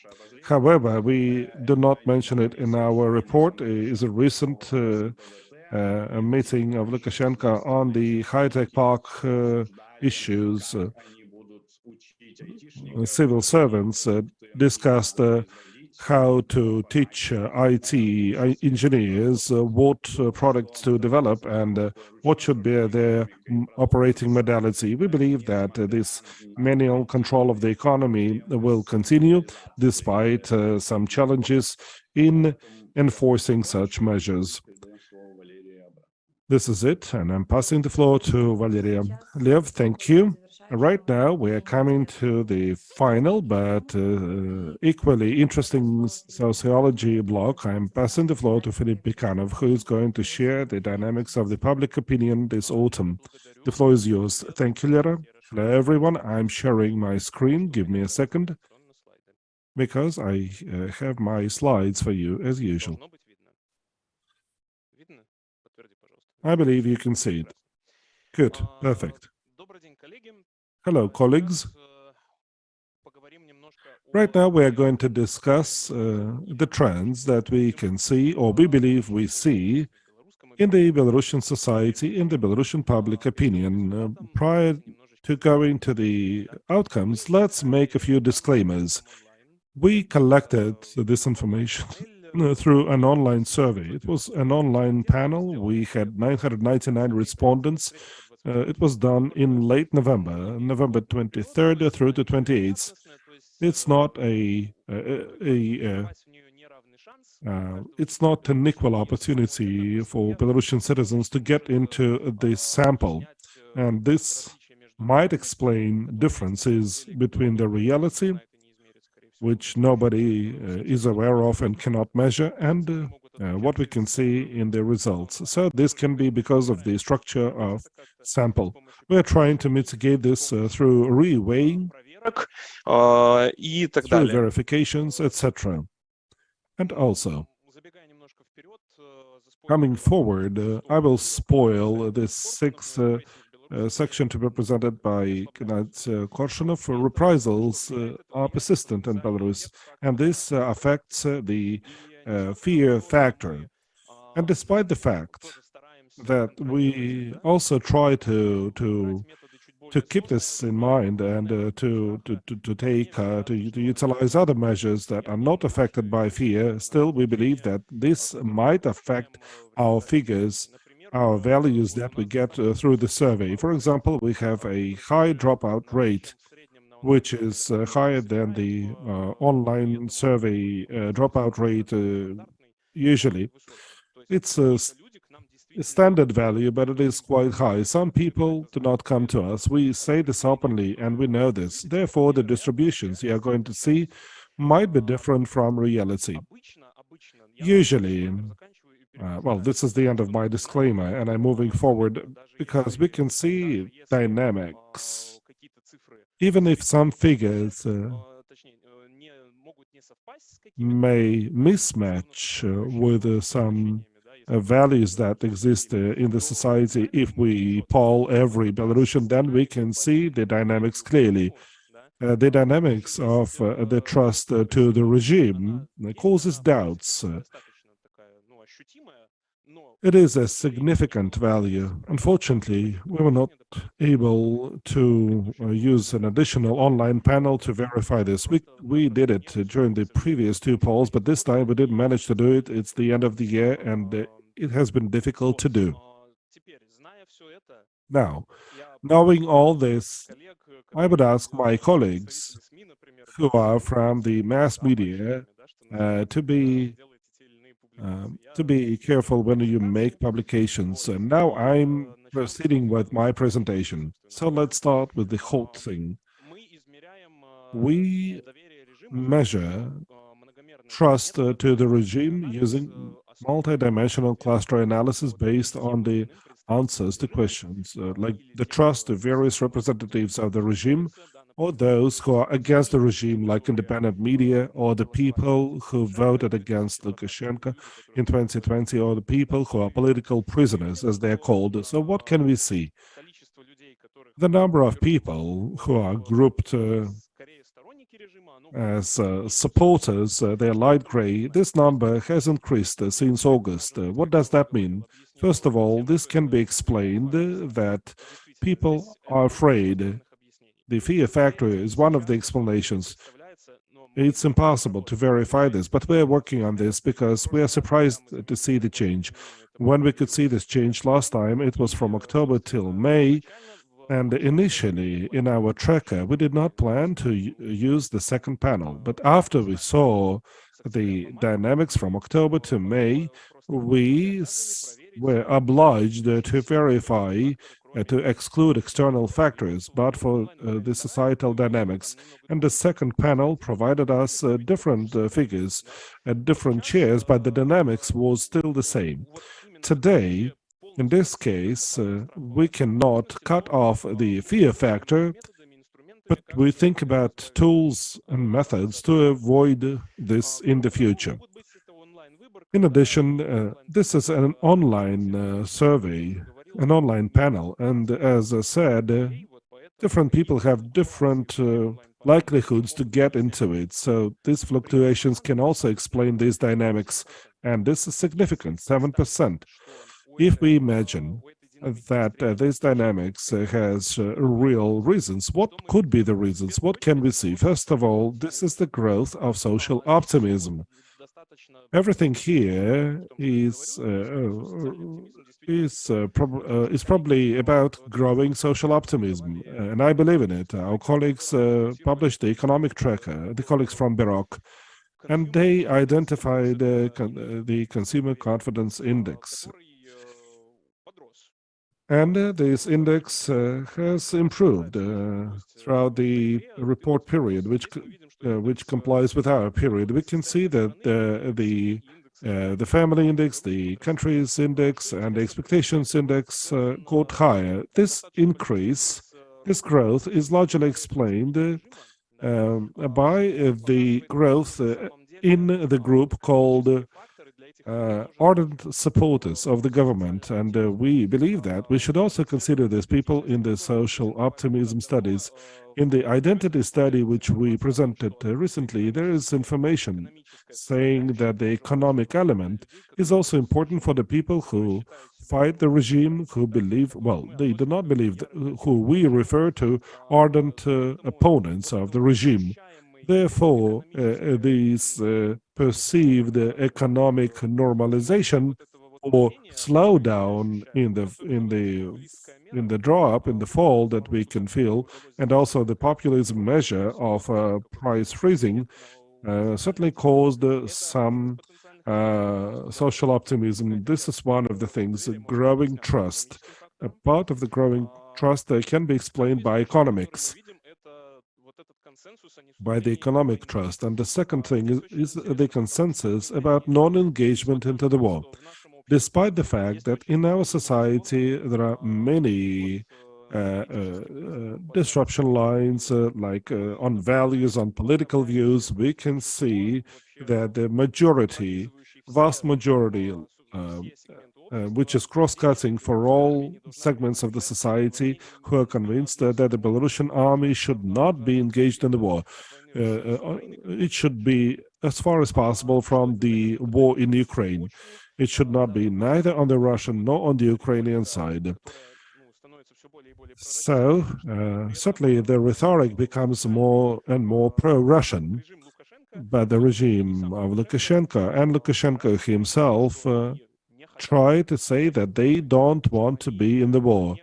However, we do not mention it in our report. is a recent uh, uh, meeting of Lukashenko on the high-tech park uh, issues. Uh, civil servants uh, discussed uh, how to teach uh, IT engineers uh, what uh, products to develop and what should be their operating modality. We believe that this manual control of the economy will continue despite some challenges in enforcing such measures. This is it, and I'm passing the floor to Valeria. Lev, thank you. Right now, we are coming to the final but uh, equally interesting sociology block. I'm passing the floor to Filip Bikanov, who is going to share the dynamics of the public opinion this autumn. The floor is yours. Thank you, Lera. Hello, everyone. I'm sharing my screen. Give me a second, because I uh, have my slides for you, as usual. I believe you can see it. Good, perfect. Hello, colleagues. Right now, we are going to discuss uh, the trends that we can see, or we believe we see, in the Belarusian society, in the Belarusian public opinion. Uh, prior to going to the outcomes, let's make a few disclaimers. We collected this information [laughs] through an online survey. It was an online panel. We had 999 respondents it was done in late November, November 23rd through to 28th. It's not a, a, a, uh, it's not an equal opportunity for Belarusian citizens to get into the sample. And this might explain differences between the reality, which nobody uh, is aware of and cannot measure, and uh, uh, what we can see in the results. So this can be because of the structure of sample. We are trying to mitigate this uh, through reweighing, uh, through verifications, etc. And also, coming forward, uh, I will spoil this sixth uh, section to be presented by Knut uh, Korshunov. Reprisals are persistent in Belarus, and this affects the uh, fear factor. And despite the fact that we also try to to to keep this in mind and uh, to, to to to take uh, to, to utilize other measures that are not affected by fear, still we believe that this might affect our figures, our values that we get uh, through the survey. For example, we have a high dropout rate, which is uh, higher than the uh, online survey uh, dropout rate usually. It's a standard value, but it is quite high. Some people do not come to us. We say this openly, and we know this. Therefore, the distributions you are going to see might be different from reality. Usually, Uh, well, this is the end of my disclaimer, and I'm moving forward because we can see dynamics. Even if some figures uh, may mismatch uh, with uh, some uh, values that exist uh, in the society, if we poll every Belarusian, then we can see the dynamics clearly. Uh, the dynamics of uh, the trust to the regime causes doubts. It is a significant value. Unfortunately, we were not able to uh, use an additional online panel to verify this. We, we did it during the previous two polls, but this time we didn't manage to do it. It's the end of the year and uh, it has been difficult to do. Now, knowing all this, I would ask my colleagues who are from the mass media uh, to be um, to be careful when you make publications. And now I'm proceeding with my presentation. So let's start with the whole thing. We measure trust uh, to the regime using multidimensional cluster analysis based on the answers to questions, uh, like the trust of various representatives of the regime or those who are against the regime, like independent media, or the people who voted against Lukashenko in 2020, or the people who are political prisoners, as they are called. So what can we see? The number of people who are grouped uh, as uh, supporters, uh, they're light gray, this number has increased uh, since August. Uh, what does that mean? First of all, this can be explained that people are afraid the fear factor is one of the explanations. It's impossible to verify this, but we're working on this because we are surprised to see the change. When we could see this change last time, it was from October till May, and initially in our tracker, we did not plan to use the second panel. But after we saw the dynamics from October to May, we were obliged to verify uh, to exclude external factors, but for uh, the societal dynamics. And the second panel provided us uh, different uh, figures at different chairs, but the dynamics was still the same. Today, in this case, uh, we cannot cut off the fear factor, but we think about tools and methods to avoid this in the future. In addition, uh, this is an online survey an online panel. And as I said, different people have different uh, likelihoods to get into it. So these fluctuations can also explain these dynamics. And this is significant, 7%. If we imagine that uh, this dynamics uh, has uh, real reasons, what could be the reasons? What can we see? First of all, this is the growth of social optimism. Everything here is uh, is uh, prob uh, is probably about growing social optimism, and I believe in it. Our colleagues uh, published the economic tracker, the colleagues from Beroc, and they identified con uh, the consumer confidence index. And uh, this index uh, has improved uh, throughout the report period, which uh, which complies with our period. We can see that the the family index, the countries index, and the expectations index got higher. This increase, this growth, is largely explained um, by the growth in the group called uh, ardent supporters of the government, and uh, we believe that we should also consider these people in the social optimism studies. In the identity study, which we presented uh, recently, there is information saying that the economic element is also important for the people who fight the regime, who believe, well, they do not believe, who we refer to ardent uh, opponents of the regime. Therefore, uh, uh, these uh, perceived economic normalization or slowdown in the in the in the drop in the fall that we can feel, and also the populism measure of uh, price freezing, uh, certainly caused uh, some social optimism. This is one of the things: growing trust. A part of the growing trust can be explained by economics by the economic trust. And the second thing is, is the consensus about non-engagement into the war. Despite the fact that in our society there are many uh, uh, uh, disruption lines, uh, like uh, on values, on political views, we can see that the majority, vast majority, uh, which is cross-cutting for all segments of the society who are convinced that, that the Belarusian army should not be engaged in the war. Uh, uh, it should be, as far as possible, from the war in Ukraine. It should not be neither on the Russian nor on the Ukrainian side. So, uh, certainly the rhetoric becomes more and more pro-Russian, but the regime of Lukashenko and Lukashenko himself uh, try to say that they don't want to be in the war.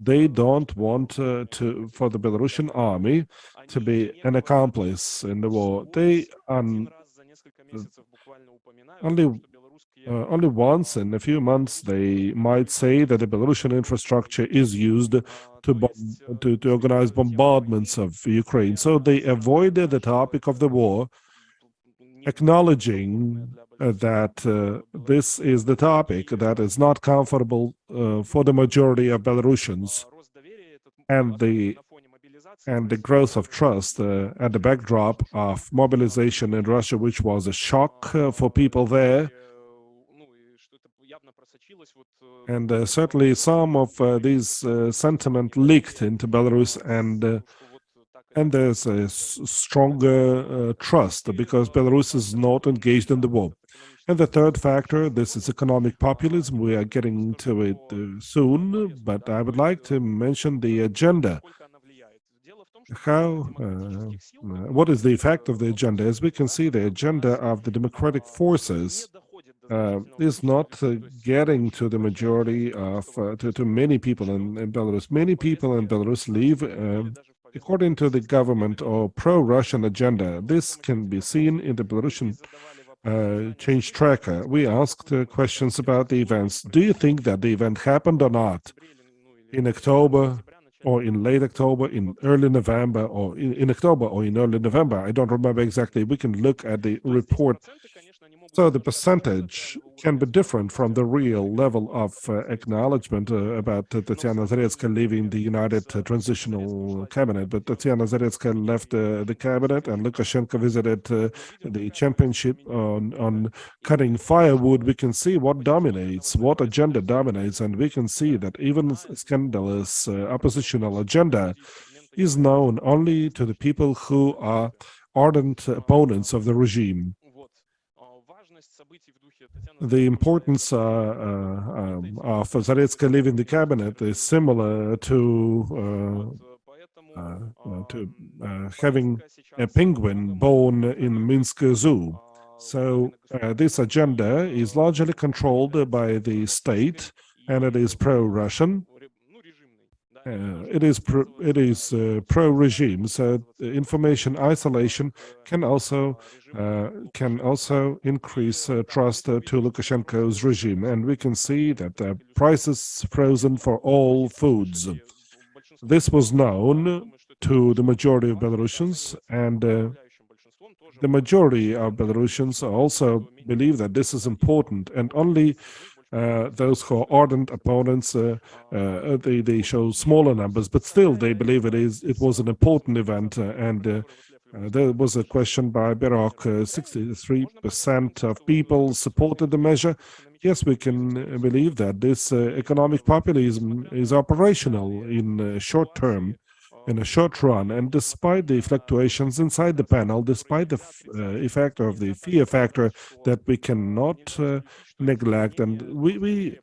They don't want uh, to for the Belarusian army to be an accomplice in the war. They um, only uh, only once in a few months they might say that the Belarusian infrastructure is used to, to, to organize bombardments of Ukraine. So they avoided the topic of the war, acknowledging uh, that uh, this is the topic that is not comfortable uh, for the majority of Belarusians and the and the growth of trust uh, at the backdrop of mobilization in Russia, which was a shock uh, for people there. And uh, certainly some of these sentiment leaked into Belarus and and there's a stronger uh, trust because Belarus is not engaged in the war. And the third factor, this is economic populism. We are getting to it uh, soon, but I would like to mention the agenda. How, uh, what is the effect of the agenda? As we can see, the agenda of the democratic forces uh, is not uh, getting to the majority of, uh, to, to many people in, in, Belarus. Many people in Belarus live um, according to the government or pro-Russian agenda. This can be seen in the Belarusian uh, change tracker, we asked uh, questions about the events. Do you think that the event happened or not in October or in late October, in early November, or in, in October or in early November? I don't remember exactly. We can look at the report so the percentage can be different from the real level of uh, acknowledgement uh, about uh, Tatiana Zaretsky leaving the United uh, Transitional Cabinet. But Tatiana Zaretsky left uh, the cabinet and Lukashenko visited uh, the championship on, on cutting firewood. We can see what dominates, what agenda dominates, and we can see that even scandalous oppositional agenda is known only to the people who are ardent opponents of the regime the importance uh, uh, um, of Zaretsky leaving the cabinet is similar to uh, uh to uh, having a penguin born in Minsk Zoo. So this agenda is largely controlled by the state and it is pro-Russian uh, it is pro, it is uh, pro-regime, so information isolation can also uh, can also increase uh, trust uh, to Lukashenko's regime, and we can see that the prices frozen for all foods. This was known to the majority of Belarusians, and the majority of Belarusians also believe that this is important, and only uh, those who are ardent opponents, uh, uh, they, they show smaller numbers, but still they believe it is it was an important event. Uh, and there was a question by Beroc, 63% of people supported the measure. Yes, we can believe that this economic populism is operational in short term in a short run. And despite the fluctuations inside the panel, despite the uh, effect of the fear factor that we cannot uh, neglect, and we we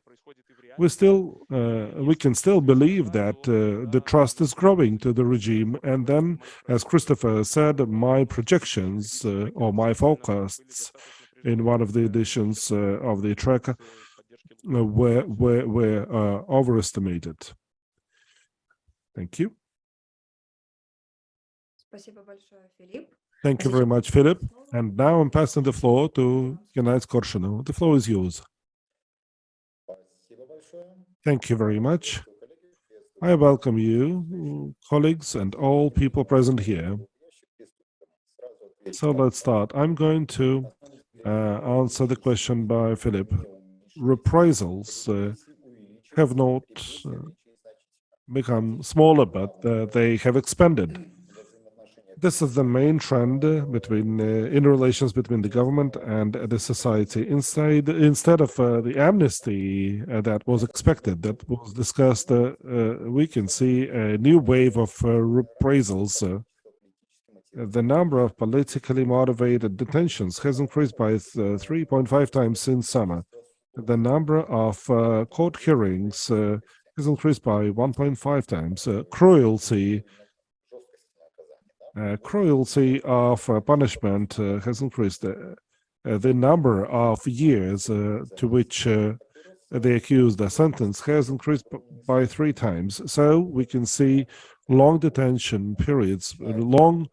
we still uh, we can still believe that uh, the trust is growing to the regime. And then, as Christopher said, my projections uh, or my forecasts in one of the editions uh, of the tracker were were were overestimated. Thank you. Thank you very much, Philip. And now I'm passing the floor to Gennady Korshunov. The floor is yours. Thank you very much. I welcome you, colleagues, and all people present here. So let's start. I'm going to uh, answer the question by Philip. Reprisals uh, have not uh, become smaller, but uh, they have expanded this is the main trend between uh, in relations between the government and the society. Inside, instead of uh, the amnesty uh, that was expected, that was discussed, uh, uh, we can see a new wave of uh, reprisals. the number of politically motivated detentions has increased by 3.5 times since summer. The number of court hearings has increased by 1.5 times. uh, cruelty of uh, punishment uh, has increased. the number of years to which the accused are sentenced has increased by three times. So we can see long detention periods, long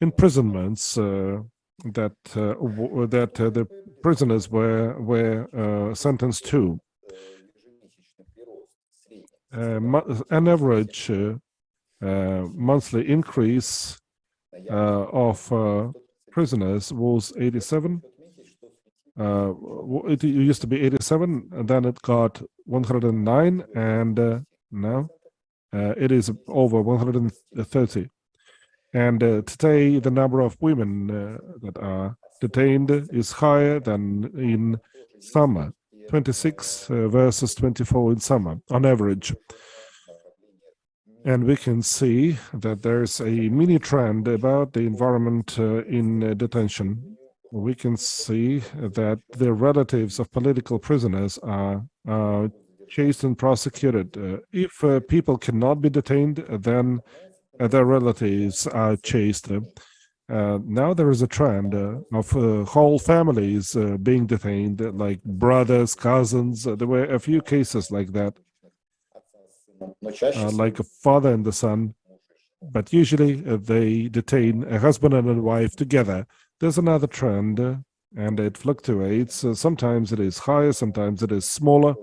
imprisonments uh, that uh, that uh, the prisoners were were sentenced to. an average uh, monthly increase uh, of uh, prisoners was 87. it used to be 87, and then it got 109, and now it is over 130. And uh, today, the number of women uh, that are detained is higher than in summer, 26 uh, versus 24 in summer, on average. And we can see that there's a mini trend about the environment uh, in uh, detention. We can see that the relatives of political prisoners are uh, chased and prosecuted. Uh, if uh, people cannot be detained, then uh, their relatives are chased. now there is a trend of whole families being detained, like brothers, cousins. there were a few cases like that uh, like a father and the son, but usually uh, they detain a husband and a wife together. There's another trend, uh, and it fluctuates. Uh, sometimes it is higher, sometimes it is smaller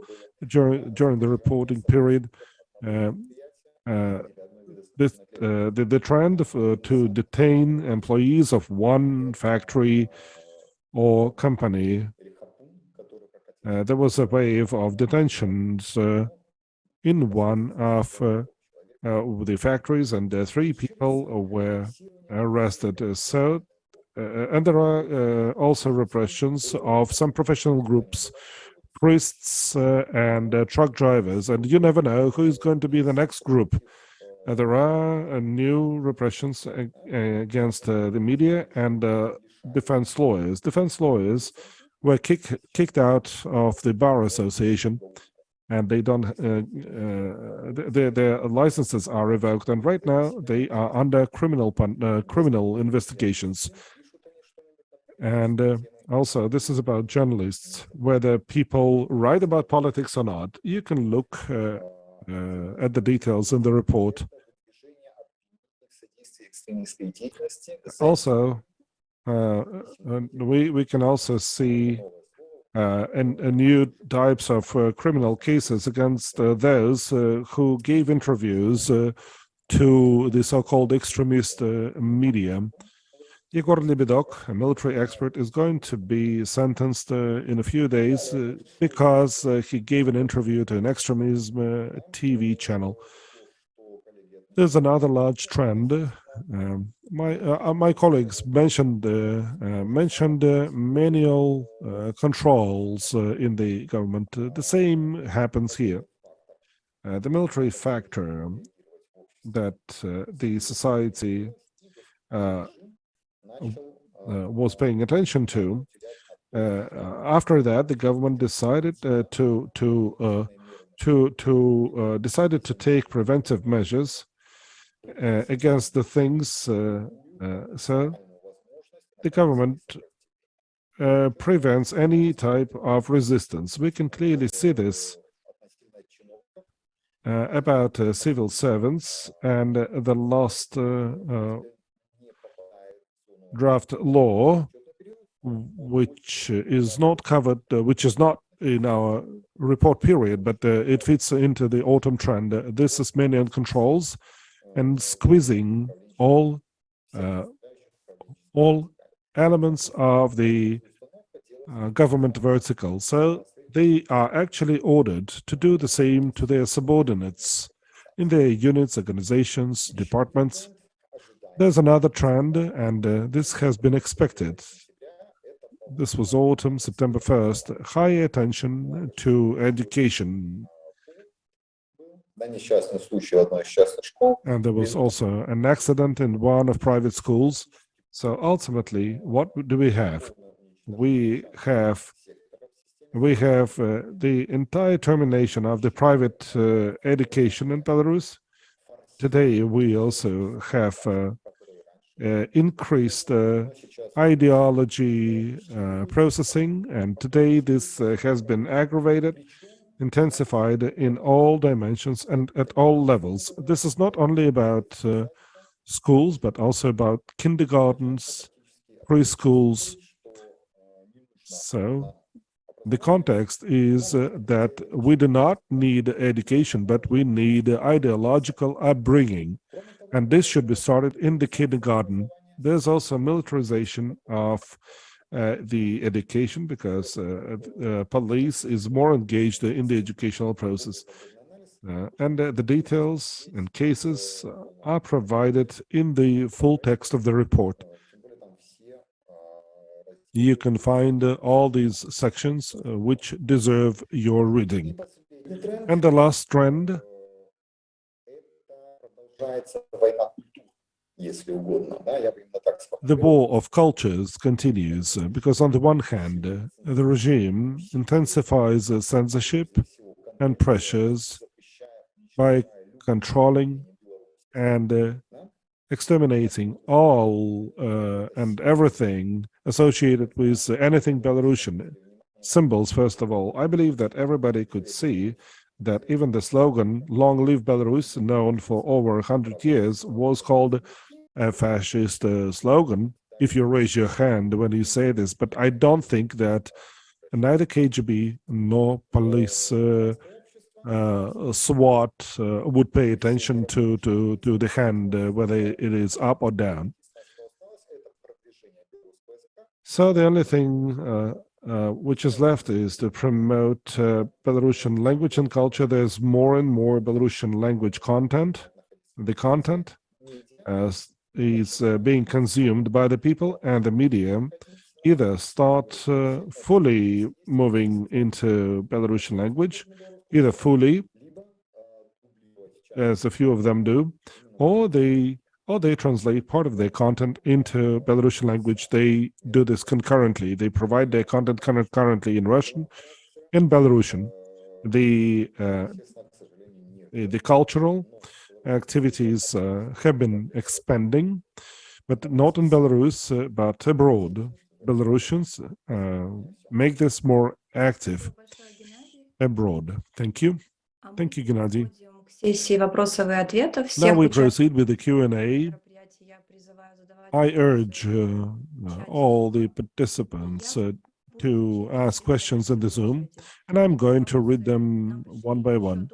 during during the reporting period. Uh, uh, this, the, the trend to detain employees of one factory or company uh, there was a wave of detentions uh, in one of uh, uh, the factories, and three people were arrested. So, uh, and there are also repressions of some professional groups priests uh, and uh, truck drivers, and you never know who is going to be the next group. Uh, there are new repressions against the media and defense lawyers. Defense lawyers were kick, kicked out of the Bar Association and they don't uh, uh, their their licenses are revoked and right now they are under criminal uh, criminal investigations and also this is about journalists whether people write about politics or not you can look uh, uh, at the details in the report. Also, uh, we we can also see uh, and, and new types of uh, criminal cases against uh, those uh, who gave interviews uh, to the so-called extremist uh, media. Igor Lebedok, a military expert, is going to be sentenced in a few days because he gave an interview to an extremism TV channel. There's another large trend. Um, my uh, uh, my colleagues mentioned uh, uh, mentioned uh, manual controls in the government. The same happens here. The military factor that the society was paying attention to. Uh, after that, the government decided uh, to to uh, to to decided to take preventive measures uh, against the things. Uh, uh, so the government uh, prevents any type of resistance. We can clearly see this uh, about civil servants and the last draft law, which is not covered, which is not in our report period, but uh, it fits into the autumn trend. Uh, this is manual controls and squeezing all uh, all elements of the uh, government vertical. So they are actually ordered to do the same to their subordinates in their units, organizations, departments. There's another trend, and uh, this has been expected. This was autumn, September 1st, high attention to education. And there was also an accident in one of private schools. So ultimately, what do we have? We have we have uh, the entire termination of the private uh, education in Belarus. Today, we also have uh, uh, increased uh, ideology uh, processing, and today this uh, has been aggravated, intensified in all dimensions and at all levels. This is not only about uh, schools, but also about kindergartens, preschools. So the context is uh, that we do not need education, but we need ideological upbringing. And this should be started in the kindergarten. There's also militarization of uh, the education because uh, uh, police is more engaged in the educational process. and the details and cases are provided in the full text of the report. You can find all these sections which deserve your reading. And the last trend если угодно, да, я бы именно так the сформулировал. war of cultures continues uh, because on the one hand uh, the regime intensifies uh, censorship and pressures by controlling and uh, exterminating all uh, and everything associated with anything Belarusian symbols first of all i believe that everybody could see that even the slogan long live belarus known for over 100 years was called a fascist uh, slogan if you raise your hand when you say this but i don't think that neither kgb nor police uh, uh, SWAT uh, would pay attention to to to the hand uh, whether it is up or down. So the only thing uh, uh, which is left is to promote uh, Belarusian language and culture. There's more and more Belarusian language content. The content uh, is uh, being consumed by the people and the media either start uh, fully moving into Belarusian language, either fully, as a few of them do, or they or they translate part of their content into Belarusian language. They do this concurrently. They provide their content concurrently in Russian, in Belarusian. The uh, the cultural activities uh, have been expanding, but not in Belarus, uh, but abroad. Belarusians uh, make this more active abroad. Thank you. Thank you, Gennady. Now we proceed with the Q&A. I urge uh, all the participants uh, to ask questions in the Zoom, and I'm going to read them one by one.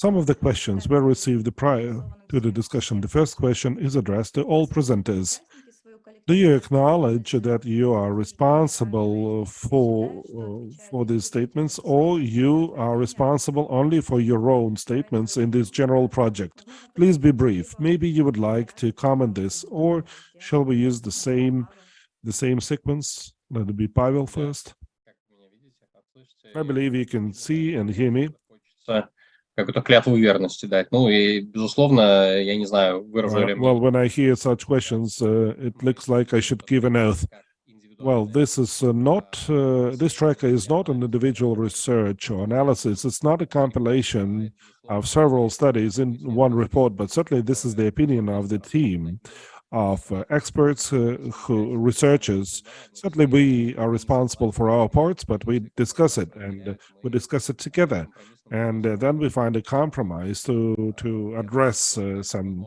Some of the questions were received prior to the discussion. The first question is addressed to all presenters. Do you acknowledge that you are responsible for uh, for these statements, or you are responsible only for your own statements in this general project? Please be brief. Maybe you would like to comment this, or shall we use the same the same sequence? Let it be Pavel first. I believe you can see and hear me Хочется какую-то клятву верности дать. Ну и, безусловно, я не знаю, выражу Uh, ли мне well, when I hear such questions, uh, it looks like I should give an oath. как индивидуальный Well, this is uh, not, uh, this tracker is not an individual research or analysis. It's not a compilation of several studies in one report, but certainly this is the opinion of the team of uh, experts, uh, who researchers. Certainly we are responsible for our parts, but we discuss it and uh, we discuss it together. And uh, then we find a compromise to, to address uh, some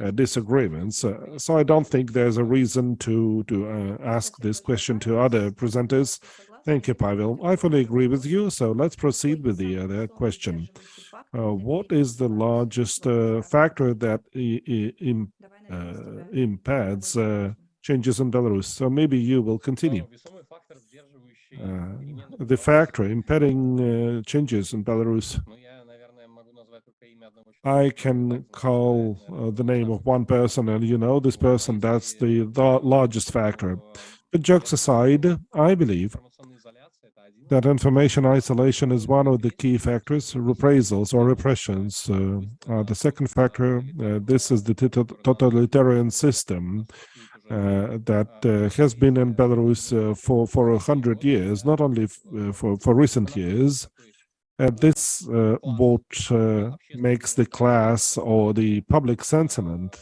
uh, disagreements. Uh, so I don't think there's a reason to to uh, ask this question to other presenters. Thank you, Pavel. I fully agree with you. So let's proceed with the other question. Uh, what is the largest factor that im- impedes changes in Belarus? So maybe you will continue the factor impeding changes in Belarus. I can call uh, the name of one person, and you know this person, that's the, the largest factor. But jokes aside, I believe that information isolation is one of the key factors. Reprisals or repressions uh, the second factor. Uh, this is the totalitarian system uh, that uh, has been in Belarus uh, for for a hundred years, not only for for recent years. This what makes the class or the public sentiment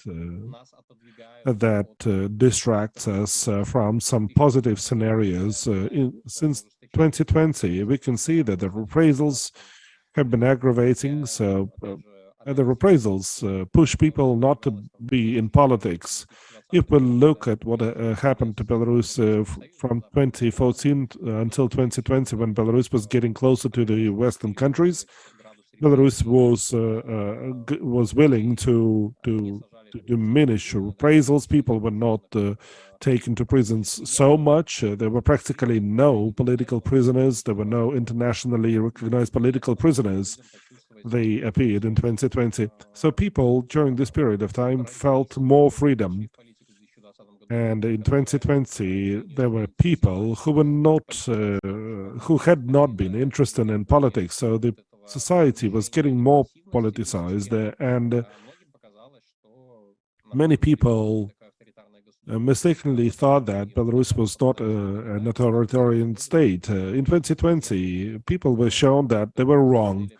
that uh, distracts us uh, from some positive scenarios. Uh, in, since 2020, we can see that the reprisals have been aggravating, so the reprisals push people not to be in politics. If we look at what uh, happened to Belarus uh, from 2014 uh, until 2020, when Belarus was getting closer to the Western countries, Belarus was uh, uh, was willing to to to diminish reprisals. People were not taken to prisons so much. There were practically no political prisoners. There were no internationally recognized political prisoners. They appeared in 2020. So people during this period of time felt more freedom. And in 2020, there were people who were not, uh, who had not been interested in politics. So the society was getting more politicized, uh, and uh, many people uh, mistakenly thought that Belarus was not a, an authoritarian state. Uh, in 2020, people were shown that they were wrong.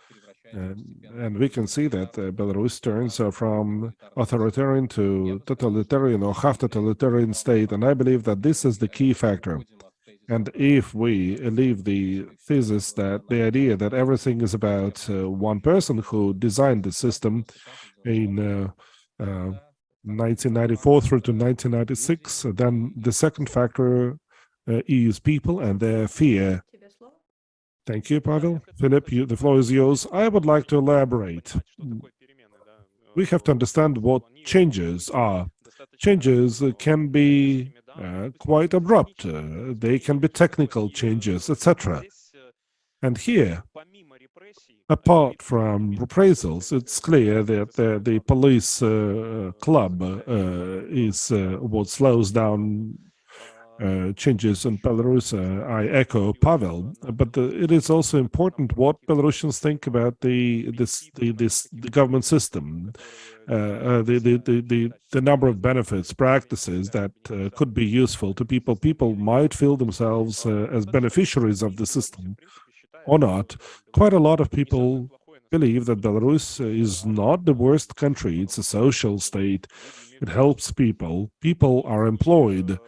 And, we can see that uh, Belarus turns from authoritarian to totalitarian or half totalitarian state. And I believe that this is the key factor. And if we leave the thesis that the idea that everything is about uh, one person who designed the system in uh, uh, 1994 through to 1996, then the second factor uh, is people and their fear. Thank you, Pavel. Philip, you, the floor is yours. I would like to elaborate. We have to understand what changes are. Changes can be uh, quite abrupt. Uh, they can be technical changes, etc. And here, apart from reprisals, it's clear that the, the police uh, club uh, is uh, what slows down uh, changes in Belarus. Uh, I echo Pavel, but uh, it is also important what Belarusians think about the this the this the government system, uh, uh, the, the the the the number of benefits, practices that uh, could be useful to people. People might feel themselves as beneficiaries of the system or not. Quite a lot of people believe that Belarus is not the worst country. It's a social state. It helps people. People are employed.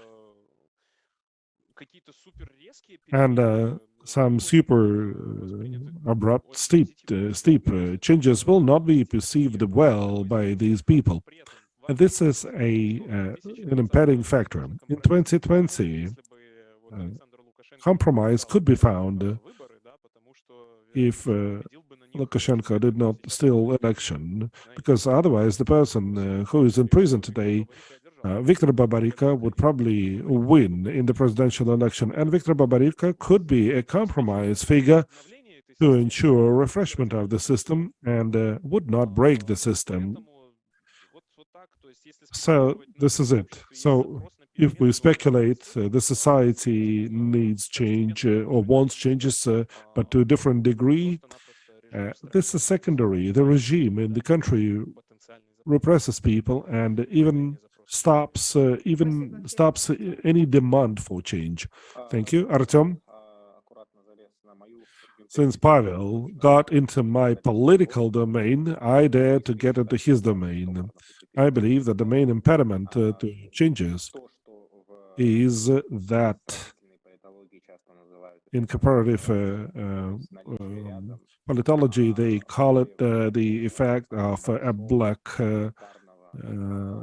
And uh, some super uh, abrupt, steep, uh, steep uh, changes will not be perceived well by these people. And this is a an impeding factor. In 2020, uh, compromise could be found if uh, Lukashenko did not steal election, because otherwise the person uh, who is in prison today, uh, Viktor Babarika, would probably win in the presidential election, and Viktor Babarika could be a compromise figure to ensure refreshment of the system and uh, would not break the system. So this is it. So if we speculate, uh, the society needs change uh, or wants changes, uh, but to a different degree, uh, this is secondary. The regime in the country represses people and even stops uh, even stops any demand for change. Thank you, Artem. Since Pavel got into my political domain, I dare to get into his domain. I believe that the main impediment uh, to changes is that in comparative uh, uh, um, politology, they call it uh, the effect of a black uh, uh,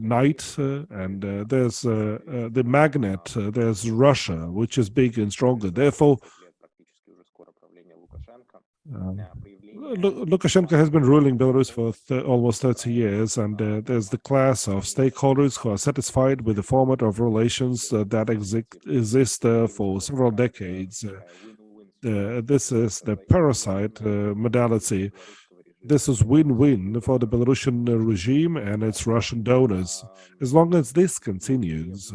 knight, uh, and uh, there's uh, the magnet, there's Russia, which is big and stronger. Therefore, Lukashenko has been ruling Belarus for th almost 30 years, and uh, there's the class of stakeholders who are satisfied with the format of relations uh, that exi exist uh, for several decades. this is the parasite modality. This is win-win for the Belarusian regime and its Russian donors. As long as this continues,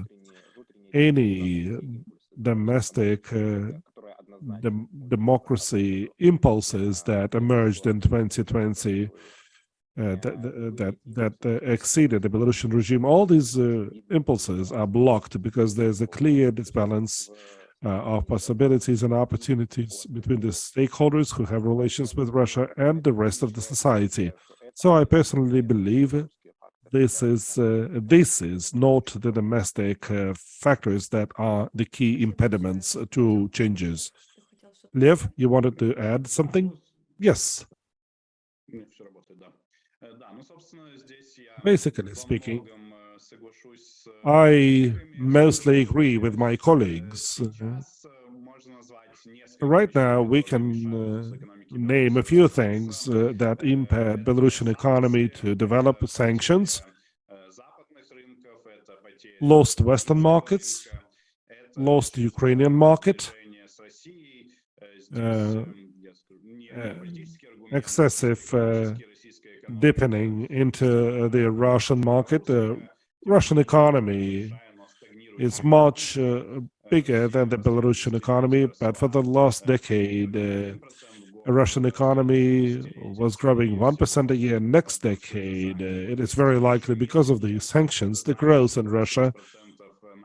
any domestic uh, democracy impulses that emerged in 2020 uh, that that that uh, exceeded the Belarusian regime. All these uh, impulses are blocked because there's a clear disbalance of possibilities and opportunities between the stakeholders who have relations with Russia and the rest of the society. So I personally believe this is uh, this is not the domestic uh, factors that are the key impediments to changes. Lev, you wanted to add something? Yes. Basically speaking, I mostly agree with my colleagues. Right now, we can uh, name a few things uh, that impede Belarusian economy to develop sanctions, lost Western markets, lost Ukrainian market, uh, excessive uh, deepening into the Russian market. Russian economy is much bigger than the Belarusian economy, but for the last decade, the Russian economy was growing 1% a year. Next decade, it is very likely because of the sanctions, the growth in Russia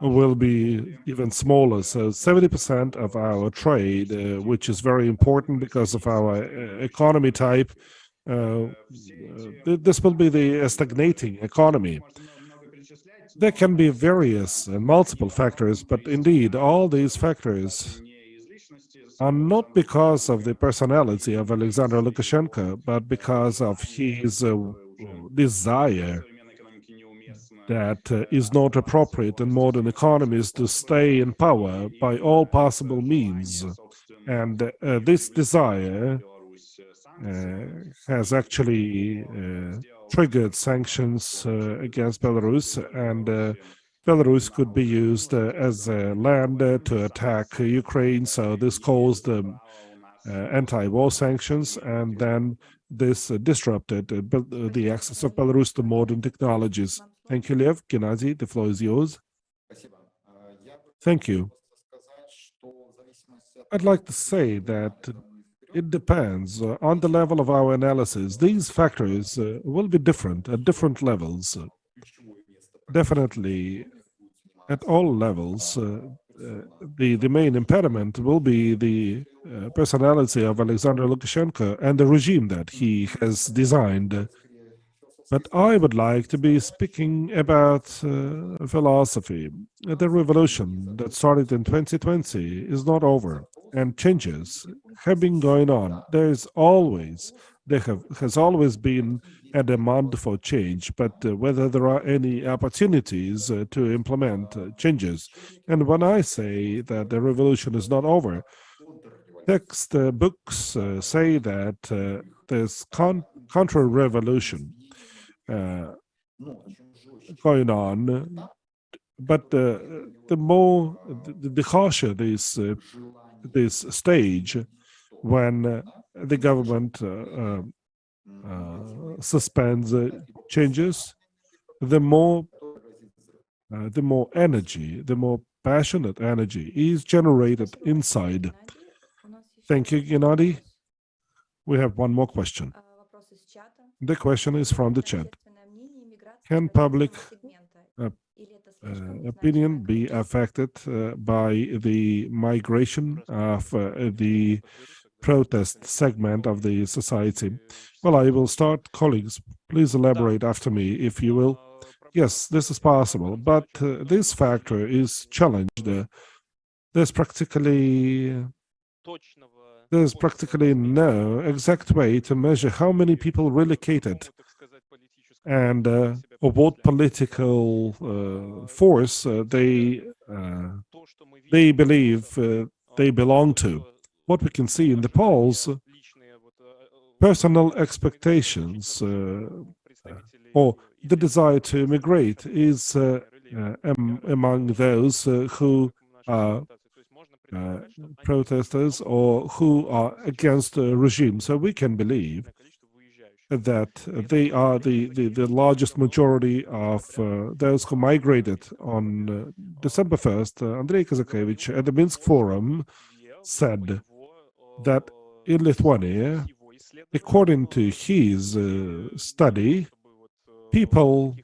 will be even smaller. So 70% of our trade, uh, which is very important because of our uh, economy type, uh, this will be the stagnating economy. There can be various and multiple factors, but indeed, all these factors are not because of the personality of Alexander Lukashenko, but because of his uh, desire that uh, is not appropriate in modern economies to stay in power by all possible means. And uh, this desire uh, has actually uh, triggered sanctions uh, against Belarus, and uh, Belarus could be used as a land to attack Ukraine. So this caused um, anti-war sanctions, and then this disrupted the access of Belarus to modern technologies. Thank you, Lev. Gennady, the floor is yours. Thank you. I'd like to say that it depends uh, on the level of our analysis. These factors uh, will be different at different levels. Definitely, at all levels, uh, uh the, the main impediment will be the uh, personality of Alexander Lukashenko and the regime that he has designed But I would like to be speaking about philosophy. The revolution that started in 2020 is not over, and changes have been going on. There is always, there have, has always been a demand for change, but uh, whether there are any opportunities uh, to implement uh, changes. And when I say that the revolution is not over, text uh, books uh, say that uh, there's con- counter-revolution going on, but the more, the, the harsher this uh, this stage, when uh, the government uh, um, uh, suspends uh, changes, the more uh, the more energy, the more passionate energy is generated inside. Thank you, Gennady. We have one more question. The question is from the chat. Can public uh, uh, opinion be affected uh, by the migration of uh, the protest segment of the society? Well, I will start. Colleagues, please elaborate after me, if you will. Yes, this is possible, but uh, this factor is challenged. Uh, there's practically there's practically no exact way to measure how many people relocated and uh, what political uh, force uh, they uh, they believe uh, they belong to. What we can see in the polls, personal expectations uh, or the desire to immigrate is am- among those who are protesters or who are against the regime. So we can believe that they are the, the, the largest majority of uh, those who migrated on uh, December 1st. Uh, Andrei Kazakevich at the Minsk Forum said that in Lithuania, according to his uh, study, people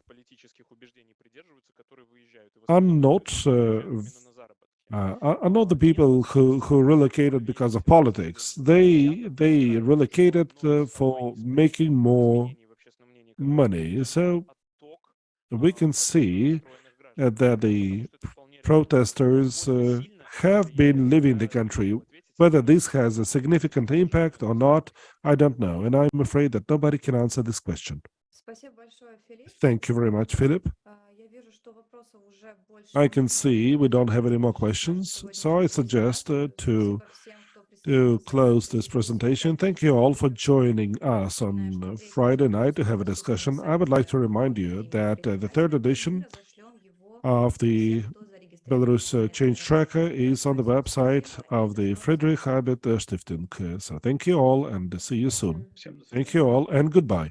are not uh, are are the people who, who relocated because of politics. They they relocated uh, for making more money. So we can see uh, that the protesters uh, have been leaving the country. Whether this has a significant impact or not, I don't know, and I'm afraid that nobody can answer this question. Thank you very much, Philip. I can see we don't have any more questions, so I suggest uh, to to close this presentation. Thank you all for joining us on Friday night to have a discussion. I would like to remind you that uh, the third edition of the Belarus uh, Change Tracker is on the website of the Friedrich uh, Stiftung. So thank you all and see you soon. Thank you all and goodbye.